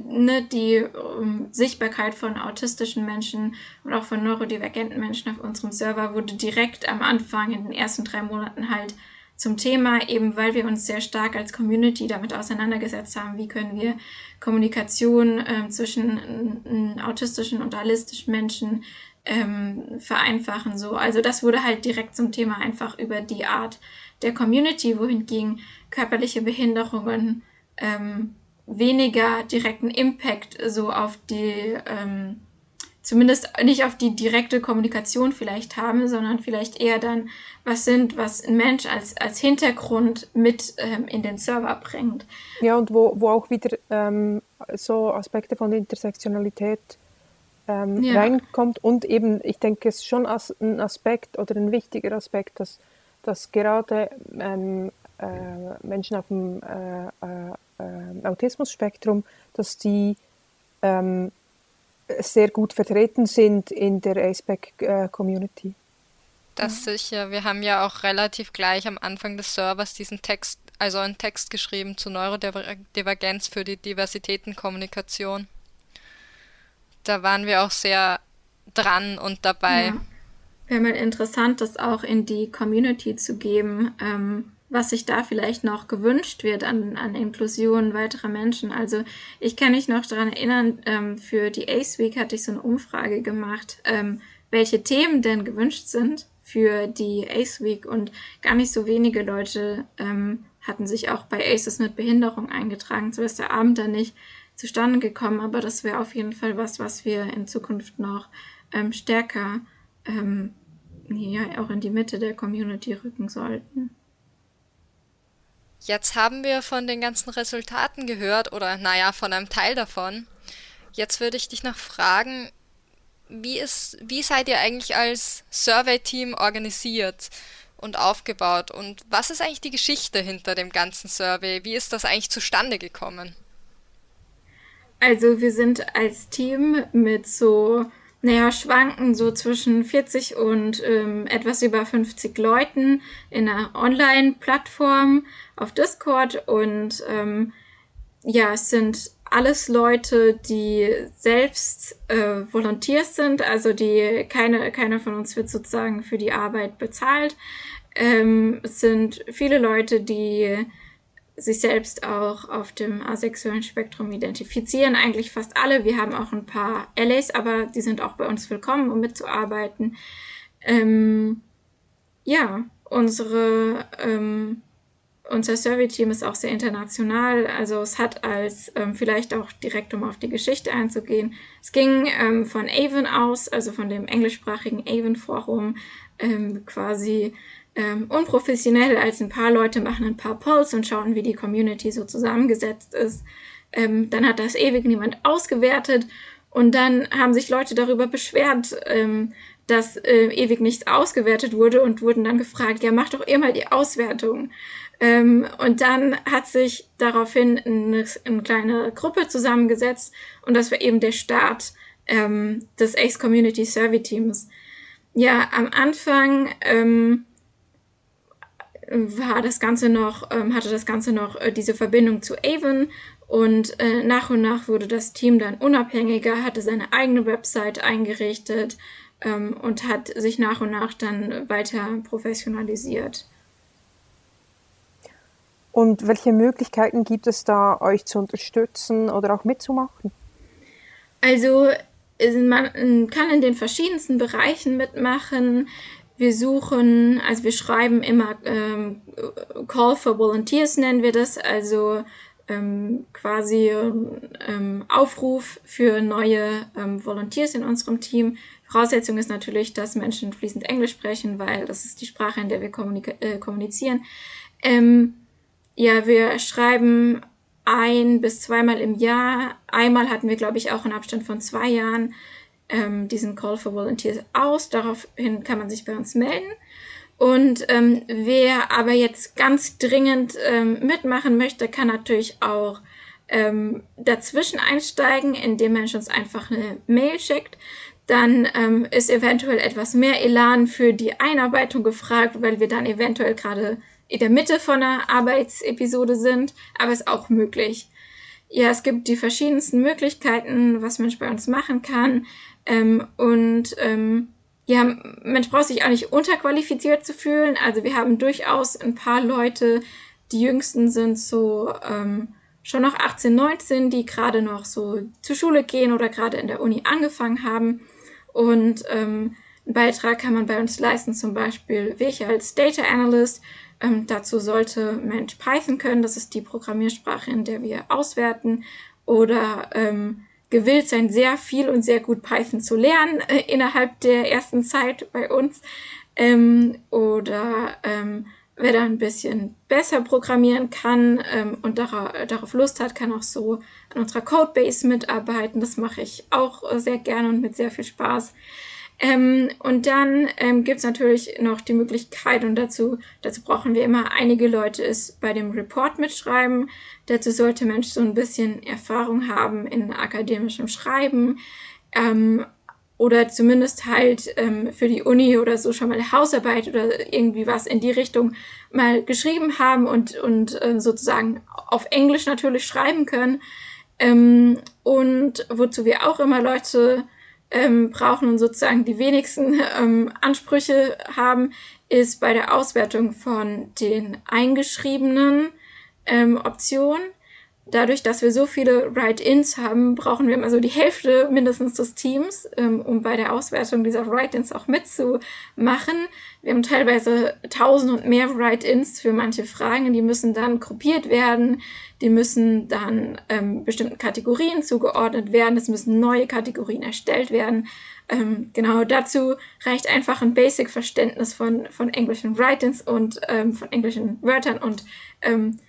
ne, die um, Sichtbarkeit von autistischen Menschen und auch von neurodivergenten Menschen auf unserem Server wurde direkt am Anfang in den ersten drei Monaten halt zum Thema, eben weil wir uns sehr stark als Community damit auseinandergesetzt haben, wie können wir Kommunikation äh, zwischen autistischen und realistischen Menschen ähm, vereinfachen. So. Also das wurde halt direkt zum Thema einfach über die Art der Community, wohingegen körperliche Behinderungen ähm, weniger direkten Impact so auf die, ähm, zumindest nicht auf die direkte Kommunikation vielleicht haben, sondern vielleicht eher dann was sind, was ein Mensch als, als Hintergrund mit ähm, in den Server bringt. Ja, und wo, wo auch wieder ähm, so Aspekte von Intersektionalität ähm, ja. reinkommt und eben, ich denke, es ist schon ein Aspekt oder ein wichtiger Aspekt, dass, dass gerade ähm, äh, Menschen auf dem äh, äh, äh, Autismus-Spektrum, dass die ähm, sehr gut vertreten sind in der ASPEC-Community. Das sicher. Wir haben ja auch relativ gleich am Anfang des Servers diesen Text, also einen Text geschrieben zur Neurodivergenz für die Diversitätenkommunikation. Da waren wir auch sehr dran und dabei. Ja. Wäre mal interessant, das auch in die Community zu geben. Ähm, was sich da vielleicht noch gewünscht wird an, an Inklusion weiterer Menschen. Also ich kann mich noch daran erinnern, ähm, für die ACE Week hatte ich so eine Umfrage gemacht, ähm, welche Themen denn gewünscht sind für die ACE Week und gar nicht so wenige Leute ähm, hatten sich auch bei ACEs mit Behinderung eingetragen. So ist der Abend dann nicht zustande gekommen, aber das wäre auf jeden Fall was, was wir in Zukunft noch ähm, stärker ähm, ja, auch in die Mitte der Community rücken sollten. Jetzt haben wir von den ganzen Resultaten gehört oder naja, von einem Teil davon. Jetzt würde ich dich noch fragen, wie, ist, wie seid ihr eigentlich als Survey-Team organisiert und aufgebaut und was ist eigentlich die Geschichte hinter dem ganzen Survey? Wie ist das eigentlich zustande gekommen? Also wir sind als Team mit so naja, schwanken so zwischen 40 und ähm, etwas über 50 Leuten in einer Online-Plattform auf Discord und ähm, ja, es sind alles Leute, die selbst äh, Volunteers sind, also die keine, keiner von uns wird sozusagen für die Arbeit bezahlt. Ähm, es sind viele Leute, die sich selbst auch auf dem asexuellen Spektrum identifizieren. Eigentlich fast alle. Wir haben auch ein paar Allies, aber die sind auch bei uns willkommen, um mitzuarbeiten. Ähm, ja, unsere, ähm, unser Survey-Team ist auch sehr international. Also es hat als, ähm, vielleicht auch direkt um auf die Geschichte einzugehen, es ging ähm, von Avon aus, also von dem englischsprachigen Avon-Forum, ähm, quasi ähm, unprofessionell, als ein paar Leute machen ein paar Polls und schauen, wie die Community so zusammengesetzt ist. Ähm, dann hat das ewig niemand ausgewertet und dann haben sich Leute darüber beschwert, ähm, dass äh, ewig nichts ausgewertet wurde und wurden dann gefragt, ja, mach doch ihr mal die Auswertung. Ähm, und dann hat sich daraufhin eine, eine, kleine Gruppe zusammengesetzt und das war eben der Start ähm, des Ace Community Survey Teams. Ja, am Anfang ähm, war das Ganze noch, ähm, hatte das Ganze noch äh, diese Verbindung zu Avon und äh, nach und nach wurde das Team dann unabhängiger, hatte seine eigene Website eingerichtet ähm, und hat sich nach und nach dann weiter professionalisiert. Und welche Möglichkeiten gibt es da, euch zu unterstützen oder auch mitzumachen? Also man kann in den verschiedensten Bereichen mitmachen. Wir suchen, also wir schreiben immer ähm, Call for Volunteers nennen wir das, also ähm, quasi ähm, Aufruf für neue ähm, Volunteers in unserem Team. Voraussetzung ist natürlich, dass Menschen fließend Englisch sprechen, weil das ist die Sprache, in der wir äh, kommunizieren. Ähm, ja, wir schreiben ein bis zweimal im Jahr. Einmal hatten wir, glaube ich, auch einen Abstand von zwei Jahren ähm, diesen Call for Volunteers aus. Daraufhin kann man sich bei uns melden. Und ähm, wer aber jetzt ganz dringend ähm, mitmachen möchte, kann natürlich auch ähm, dazwischen einsteigen, indem man uns einfach eine Mail schickt. Dann ähm, ist eventuell etwas mehr Elan für die Einarbeitung gefragt, weil wir dann eventuell gerade in der Mitte von einer Arbeitsepisode sind, aber ist auch möglich. ja, es gibt die verschiedensten Möglichkeiten, was Mensch bei uns machen kann. Ähm, und ähm, ja, Mensch braucht sich auch nicht unterqualifiziert zu fühlen. Also wir haben durchaus ein paar Leute, die jüngsten sind so ähm, schon noch 18, 19, die gerade noch so zur Schule gehen oder gerade in der Uni angefangen haben. Und ähm, einen Beitrag kann man bei uns leisten, zum Beispiel welche als Data Analyst. Ähm, dazu sollte Mensch Python können, das ist die Programmiersprache, in der wir auswerten. Oder ähm, gewillt sein, sehr viel und sehr gut Python zu lernen äh, innerhalb der ersten Zeit bei uns. Ähm, oder ähm, wer da ein bisschen besser programmieren kann ähm, und darauf, darauf Lust hat, kann auch so an unserer Codebase mitarbeiten. Das mache ich auch sehr gerne und mit sehr viel Spaß. Ähm, und dann ähm, gibt es natürlich noch die Möglichkeit, und dazu, dazu brauchen wir immer einige Leute, ist bei dem Report mitschreiben. Dazu sollte Mensch so ein bisschen Erfahrung haben in akademischem Schreiben. Ähm, oder zumindest halt ähm, für die Uni oder so schon mal Hausarbeit oder irgendwie was in die Richtung mal geschrieben haben und, und äh, sozusagen auf Englisch natürlich schreiben können. Ähm, und wozu wir auch immer Leute ähm, brauchen und sozusagen die wenigsten ähm, Ansprüche haben, ist bei der Auswertung von den eingeschriebenen ähm, Optionen dadurch, dass wir so viele Write-ins haben, brauchen wir immer so die Hälfte mindestens des Teams, ähm, um bei der Auswertung dieser Write-ins auch mitzumachen. Wir haben teilweise tausend und mehr Write-ins für manche Fragen, die müssen dann gruppiert werden, die müssen dann ähm, bestimmten Kategorien zugeordnet werden, es müssen neue Kategorien erstellt werden. Ähm, genau dazu reicht einfach ein Basic-Verständnis von, von englischen Write-ins und ähm, von englischen Wörtern und ähm,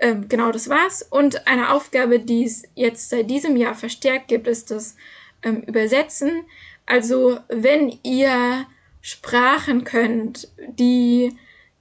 ähm, genau, das war's. Und eine Aufgabe, die es jetzt seit diesem Jahr verstärkt gibt, ist das ähm, Übersetzen. Also wenn ihr Sprachen könnt, die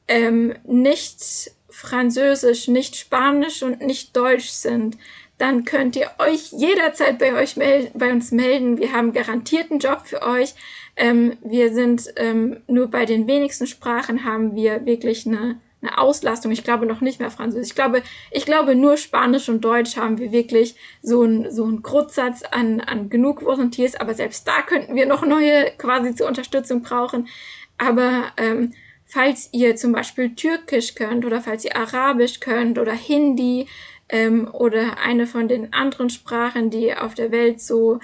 ähm, nicht Französisch, nicht Spanisch und nicht Deutsch sind, dann könnt ihr euch jederzeit bei euch melden, bei uns melden. Wir haben garantierten Job für euch. Ähm, wir sind ähm, nur bei den wenigsten Sprachen haben wir wirklich eine eine Auslastung. Ich glaube noch nicht mehr Französisch. Ich glaube, ich glaube nur Spanisch und Deutsch haben wir wirklich so einen so einen Grundsatz an, an genug Volunteers. Aber selbst da könnten wir noch neue quasi zur Unterstützung brauchen. Aber ähm, falls ihr zum Beispiel Türkisch könnt oder falls ihr Arabisch könnt oder Hindi ähm, oder eine von den anderen Sprachen, die auf der Welt so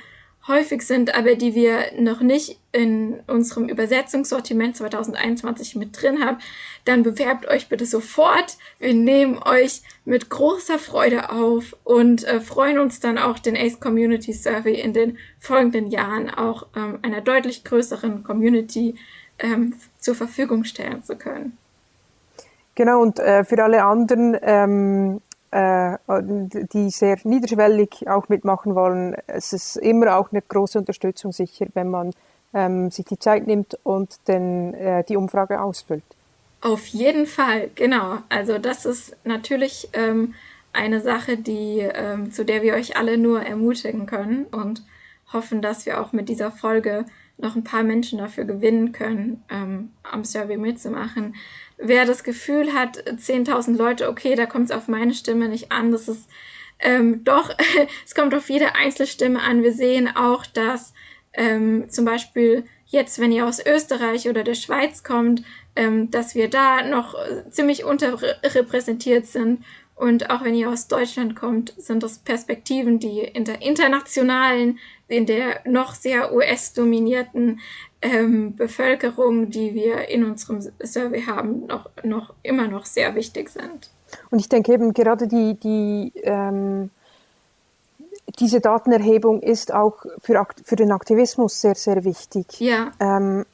häufig sind, aber die wir noch nicht in unserem Übersetzungssortiment 2021 mit drin haben, dann bewerbt euch bitte sofort. Wir nehmen euch mit großer Freude auf und äh, freuen uns dann auch, den ACE Community Survey in den folgenden Jahren auch ähm, einer deutlich größeren Community ähm, zur Verfügung stellen zu können. Genau, und äh, für alle anderen ähm, äh, die sehr niederschwellig auch mitmachen wollen. Es ist immer auch eine große Unterstützung sicher, wenn man ähm, sich die Zeit nimmt und den, äh, die Umfrage ausfüllt. Auf jeden Fall, genau. Also das ist natürlich ähm, eine Sache, die, ähm, zu der wir euch alle nur ermutigen können und hoffen, dass wir auch mit dieser Folge noch ein paar Menschen dafür gewinnen können, ähm, am Survey mitzumachen wer das Gefühl hat, 10.000 Leute, okay, da kommt es auf meine Stimme nicht an, das ist ähm, doch, (laughs) es kommt auf jede einzelne Stimme an. Wir sehen auch, dass ähm, zum Beispiel jetzt, wenn ihr aus Österreich oder der Schweiz kommt, ähm, dass wir da noch ziemlich unterrepräsentiert sind. Und auch wenn ihr aus Deutschland kommt, sind das Perspektiven, die in der internationalen, in der noch sehr US-dominierten ähm, Bevölkerung, die wir in unserem Survey haben, noch, noch immer noch sehr wichtig sind. Und ich denke eben gerade die, die ähm, diese Datenerhebung ist auch für, für den Aktivismus sehr, sehr wichtig. Ja. Ähm,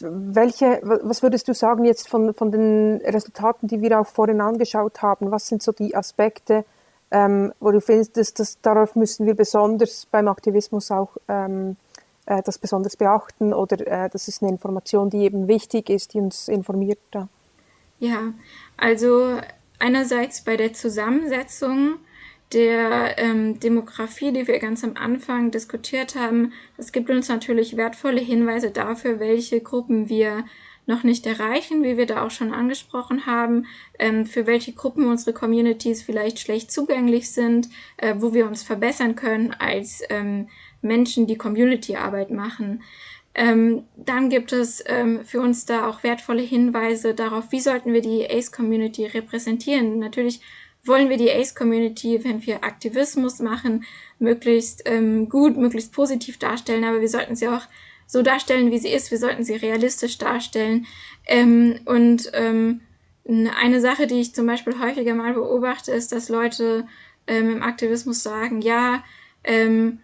welche, was würdest du sagen jetzt von, von den Resultaten, die wir auch vorhin angeschaut haben? Was sind so die Aspekte, ähm, wo du findest, dass, dass darauf müssen wir besonders beim Aktivismus auch ähm, äh, das besonders beachten oder äh, das ist eine Information, die eben wichtig ist, die uns informiert da? Ja, also einerseits bei der Zusammensetzung der ähm, Demografie, die wir ganz am Anfang diskutiert haben, das gibt uns natürlich wertvolle Hinweise dafür, welche Gruppen wir noch nicht erreichen, wie wir da auch schon angesprochen haben, ähm, für welche Gruppen unsere Communities vielleicht schlecht zugänglich sind, äh, wo wir uns verbessern können als ähm, Menschen, die Community-Arbeit machen. Ähm, dann gibt es ähm, für uns da auch wertvolle Hinweise darauf, wie sollten wir die ACE-Community repräsentieren. Natürlich wollen wir die ACE-Community, wenn wir Aktivismus machen, möglichst ähm, gut, möglichst positiv darstellen, aber wir sollten sie auch so darstellen, wie sie ist. Wir sollten sie realistisch darstellen. Ähm, und ähm, eine Sache, die ich zum Beispiel häufiger mal beobachte, ist, dass Leute ähm, im Aktivismus sagen, ja, ähm,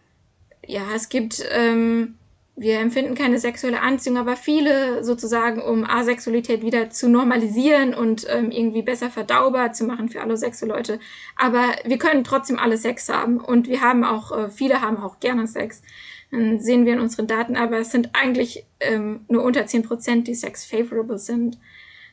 ja, es gibt, ähm, wir empfinden keine sexuelle Anziehung, aber viele sozusagen, um Asexualität wieder zu normalisieren und ähm, irgendwie besser verdaubar zu machen für alle Sexo-Leute. Aber wir können trotzdem alle Sex haben und wir haben auch, äh, viele haben auch gerne Sex. Dann sehen wir in unseren Daten, aber es sind eigentlich ähm, nur unter 10%, die sex favorable sind.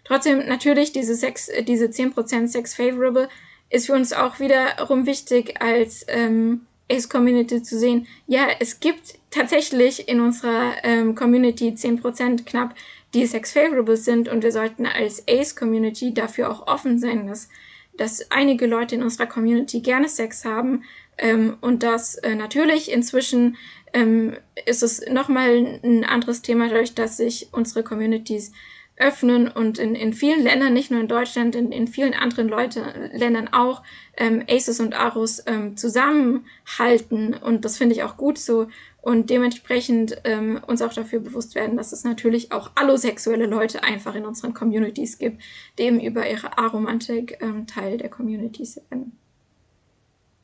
Trotzdem natürlich diese, Sex, diese 10% sex favorable ist für uns auch wiederum wichtig als ähm, Ace-Community zu sehen, ja, es gibt tatsächlich in unserer ähm, Community 10% knapp, die sex-favorable sind und wir sollten als Ace-Community dafür auch offen sein, dass, dass einige Leute in unserer Community gerne Sex haben ähm, und dass äh, natürlich inzwischen ähm, ist es nochmal ein anderes Thema, dadurch, dass sich unsere Communities öffnen und in, in vielen Ländern, nicht nur in Deutschland, in, in vielen anderen Leute, Ländern auch, ähm, Aces und Aros ähm, zusammenhalten und das finde ich auch gut so und dementsprechend ähm, uns auch dafür bewusst werden, dass es natürlich auch allosexuelle Leute einfach in unseren Communities gibt, die eben über ihre Aromantik ähm, Teil der Communities werden.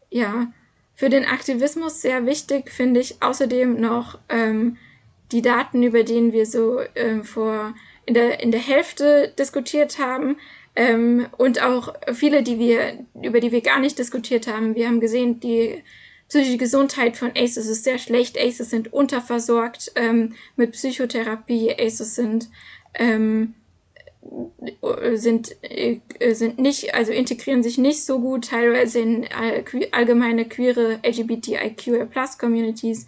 Ja, für den Aktivismus sehr wichtig finde ich außerdem noch ähm, die Daten, über denen wir so ähm, vor in der, in der Hälfte diskutiert haben ähm, und auch viele, die wir, über die wir gar nicht diskutiert haben. Wir haben gesehen, die psychische Gesundheit von ACEs ist sehr schlecht. ACEs sind unterversorgt ähm, mit Psychotherapie. ACEs sind ähm, sind, äh, sind nicht, also integrieren sich nicht so gut, teilweise in allgemeine queere LGBTIQA Plus Communities.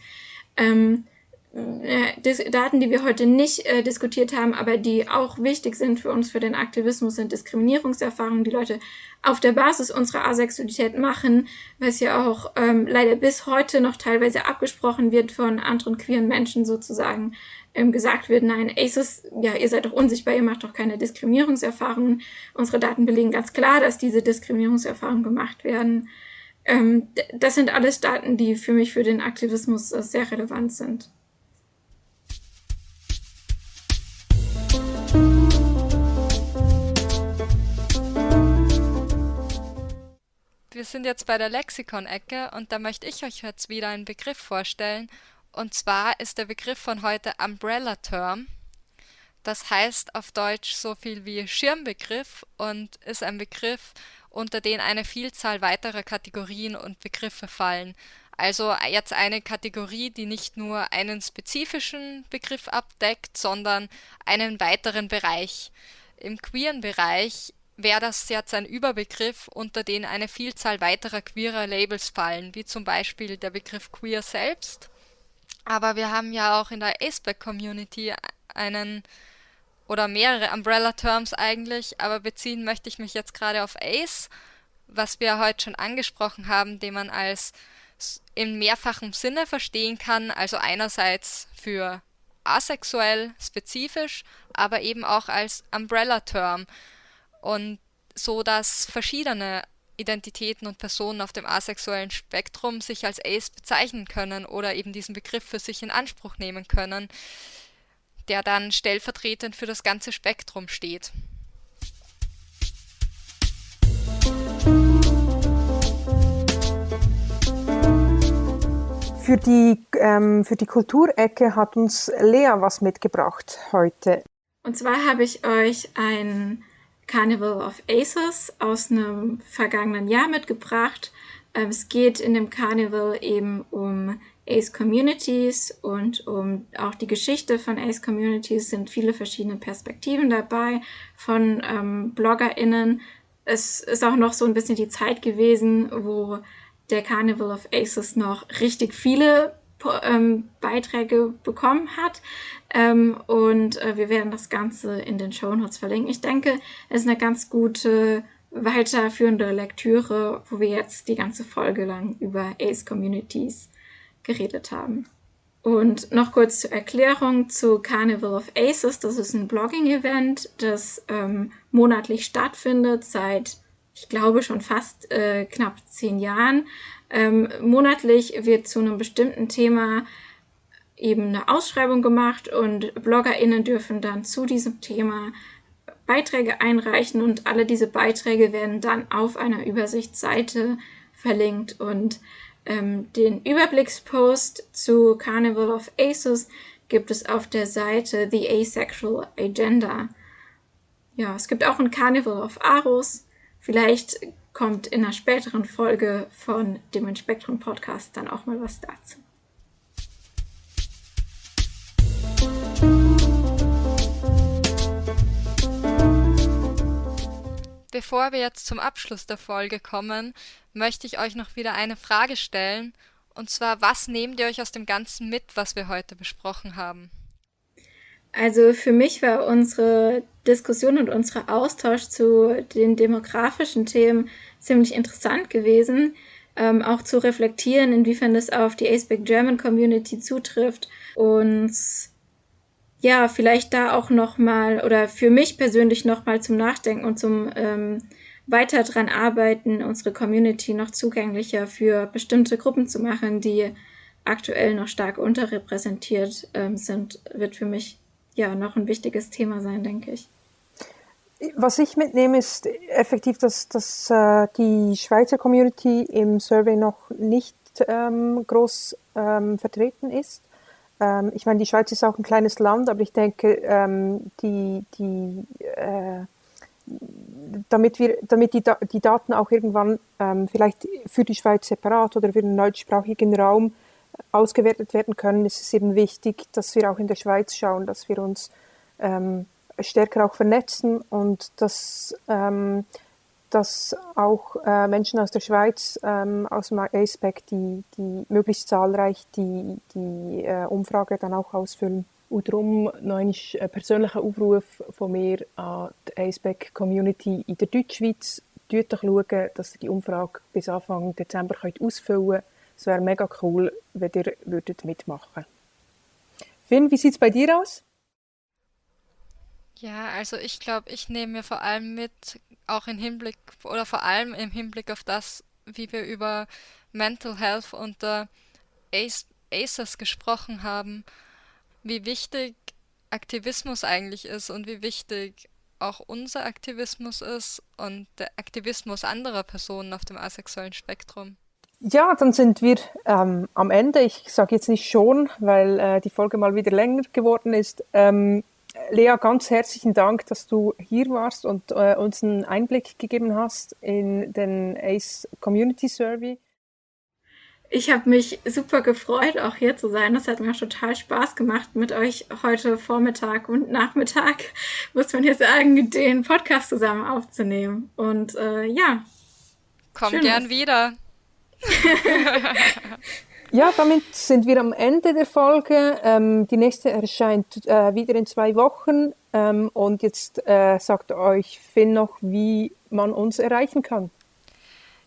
Ähm, äh, Daten, die wir heute nicht äh, diskutiert haben, aber die auch wichtig sind für uns, für den Aktivismus, sind Diskriminierungserfahrungen, die Leute auf der Basis unserer Asexualität machen, was ja auch ähm, leider bis heute noch teilweise abgesprochen wird von anderen queeren Menschen sozusagen. Ähm, gesagt wird, nein, ACES, ja, ihr seid doch unsichtbar, ihr macht doch keine Diskriminierungserfahrungen. Unsere Daten belegen ganz klar, dass diese Diskriminierungserfahrungen gemacht werden. Ähm, das sind alles Daten, die für mich für den Aktivismus äh, sehr relevant sind. Wir sind jetzt bei der Lexikon-Ecke und da möchte ich euch jetzt wieder einen Begriff vorstellen. Und zwar ist der Begriff von heute Umbrella Term. Das heißt auf Deutsch so viel wie Schirmbegriff und ist ein Begriff, unter den eine Vielzahl weiterer Kategorien und Begriffe fallen. Also jetzt eine Kategorie, die nicht nur einen spezifischen Begriff abdeckt, sondern einen weiteren Bereich. Im queeren Bereich das jetzt ein Überbegriff, unter den eine Vielzahl weiterer queerer Labels fallen, wie zum Beispiel der Begriff queer selbst. Aber wir haben ja auch in der Aceback-Community einen oder mehrere Umbrella-Terms eigentlich, aber beziehen möchte ich mich jetzt gerade auf Ace, was wir heute schon angesprochen haben, den man als in mehrfachem Sinne verstehen kann, also einerseits für asexuell spezifisch, aber eben auch als Umbrella-Term und so, dass verschiedene Identitäten und Personen auf dem asexuellen Spektrum sich als Ace bezeichnen können oder eben diesen Begriff für sich in Anspruch nehmen können, der dann stellvertretend für das ganze Spektrum steht. Für die, ähm, für die Kulturecke hat uns Lea was mitgebracht heute. Und zwar habe ich euch ein Carnival of Aces aus einem vergangenen Jahr mitgebracht. Ähm, es geht in dem Carnival eben um Ace Communities und um auch die Geschichte von Ace Communities sind viele verschiedene Perspektiven dabei von ähm, BloggerInnen. Es ist auch noch so ein bisschen die Zeit gewesen, wo der Carnival of Aces noch richtig viele ähm, Beiträge bekommen hat. Ähm, und äh, wir werden das Ganze in den Show Notes verlinken. Ich denke, es ist eine ganz gute weiterführende Lektüre, wo wir jetzt die ganze Folge lang über Ace Communities geredet haben. Und noch kurz zur Erklärung zu Carnival of Aces. Das ist ein Blogging-Event, das ähm, monatlich stattfindet seit, ich glaube, schon fast äh, knapp zehn Jahren. Ähm, monatlich wird zu einem bestimmten Thema eben eine Ausschreibung gemacht und BloggerInnen dürfen dann zu diesem Thema Beiträge einreichen und alle diese Beiträge werden dann auf einer Übersichtsseite verlinkt und ähm, den Überblickspost zu Carnival of Aces gibt es auf der Seite The Asexual Agenda. Ja, es gibt auch ein Carnival of Aros. Vielleicht kommt in einer späteren Folge von dem Spektrum Podcast dann auch mal was dazu. Bevor wir jetzt zum Abschluss der Folge kommen, möchte ich euch noch wieder eine Frage stellen. Und zwar, was nehmt ihr euch aus dem Ganzen mit, was wir heute besprochen haben? Also für mich war unsere Diskussion und unser Austausch zu den demografischen Themen ziemlich interessant gewesen. Ähm, auch zu reflektieren, inwiefern das auf die ASPEC German Community zutrifft und ja, vielleicht da auch nochmal oder für mich persönlich nochmal zum Nachdenken und zum ähm, weiter dran arbeiten, unsere Community noch zugänglicher für bestimmte Gruppen zu machen, die aktuell noch stark unterrepräsentiert ähm, sind, wird für mich ja noch ein wichtiges Thema sein, denke ich. Was ich mitnehme, ist effektiv, dass, dass äh, die Schweizer Community im Survey noch nicht ähm, groß ähm, vertreten ist. Ähm, ich meine, die Schweiz ist auch ein kleines Land, aber ich denke, ähm, die, die, äh, damit, wir, damit die, die Daten auch irgendwann ähm, vielleicht für die Schweiz separat oder für den deutschsprachigen Raum ausgewertet werden können, ist es eben wichtig, dass wir auch in der Schweiz schauen, dass wir uns ähm, stärker auch vernetzen und dass ähm, dass auch äh, Menschen aus der Schweiz, ähm, aus dem ASPEC, die, die möglichst zahlreich die, die äh, Umfrage dann auch ausfüllen. Und darum noch ein persönlicher Aufruf von mir an die ASPEC-Community in der Deutschschweiz. Schaut doch schauen, dass ihr die Umfrage bis Anfang Dezember könnt ausfüllen könnt. Es wäre mega cool, wenn ihr würdet mitmachen Finn, wie sieht es bei dir aus? Ja, also ich glaube, ich nehme mir vor allem mit, auch im Hinblick oder vor allem im Hinblick auf das, wie wir über Mental Health unter ACEs gesprochen haben, wie wichtig Aktivismus eigentlich ist und wie wichtig auch unser Aktivismus ist und der Aktivismus anderer Personen auf dem asexuellen Spektrum. Ja, dann sind wir ähm, am Ende. Ich sage jetzt nicht schon, weil äh, die Folge mal wieder länger geworden ist. Ähm, Lea, ganz herzlichen Dank, dass du hier warst und äh, uns einen Einblick gegeben hast in den ACE Community Survey. Ich habe mich super gefreut, auch hier zu sein. Das hat mir auch total Spaß gemacht mit euch heute Vormittag und Nachmittag, (laughs) muss man hier sagen, den Podcast zusammen aufzunehmen. Und äh, ja. Komm gern wieder. (laughs) Ja, damit sind wir am Ende der Folge. Ähm, die nächste erscheint äh, wieder in zwei Wochen. Ähm, und jetzt äh, sagt euch Finn noch, wie man uns erreichen kann.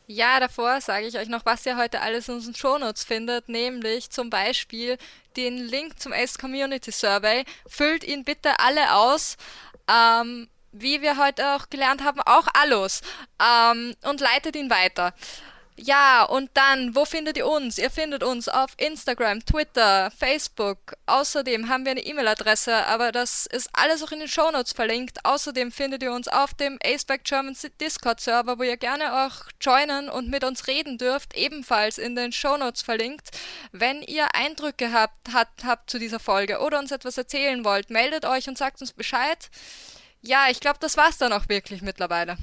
Ja, davor sage ich euch noch, was ihr heute alles in unseren Shownotes findet, nämlich zum Beispiel den Link zum ACE Community Survey. Füllt ihn bitte alle aus. Ähm, wie wir heute auch gelernt haben, auch alles. Ähm, und leitet ihn weiter. Ja, und dann, wo findet ihr uns? Ihr findet uns auf Instagram, Twitter, Facebook. Außerdem haben wir eine E-Mail-Adresse, aber das ist alles auch in den Shownotes verlinkt. Außerdem findet ihr uns auf dem Aceback German Discord-Server, wo ihr gerne auch joinen und mit uns reden dürft, ebenfalls in den Shownotes verlinkt. Wenn ihr Eindrücke habt, hat, habt zu dieser Folge oder uns etwas erzählen wollt, meldet euch und sagt uns Bescheid. Ja, ich glaube, das war's dann auch wirklich mittlerweile.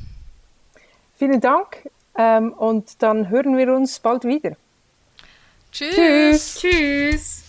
Vielen Dank. Ähm, und dann hören wir uns bald wieder. Tschüss. Tschüss. Tschüss.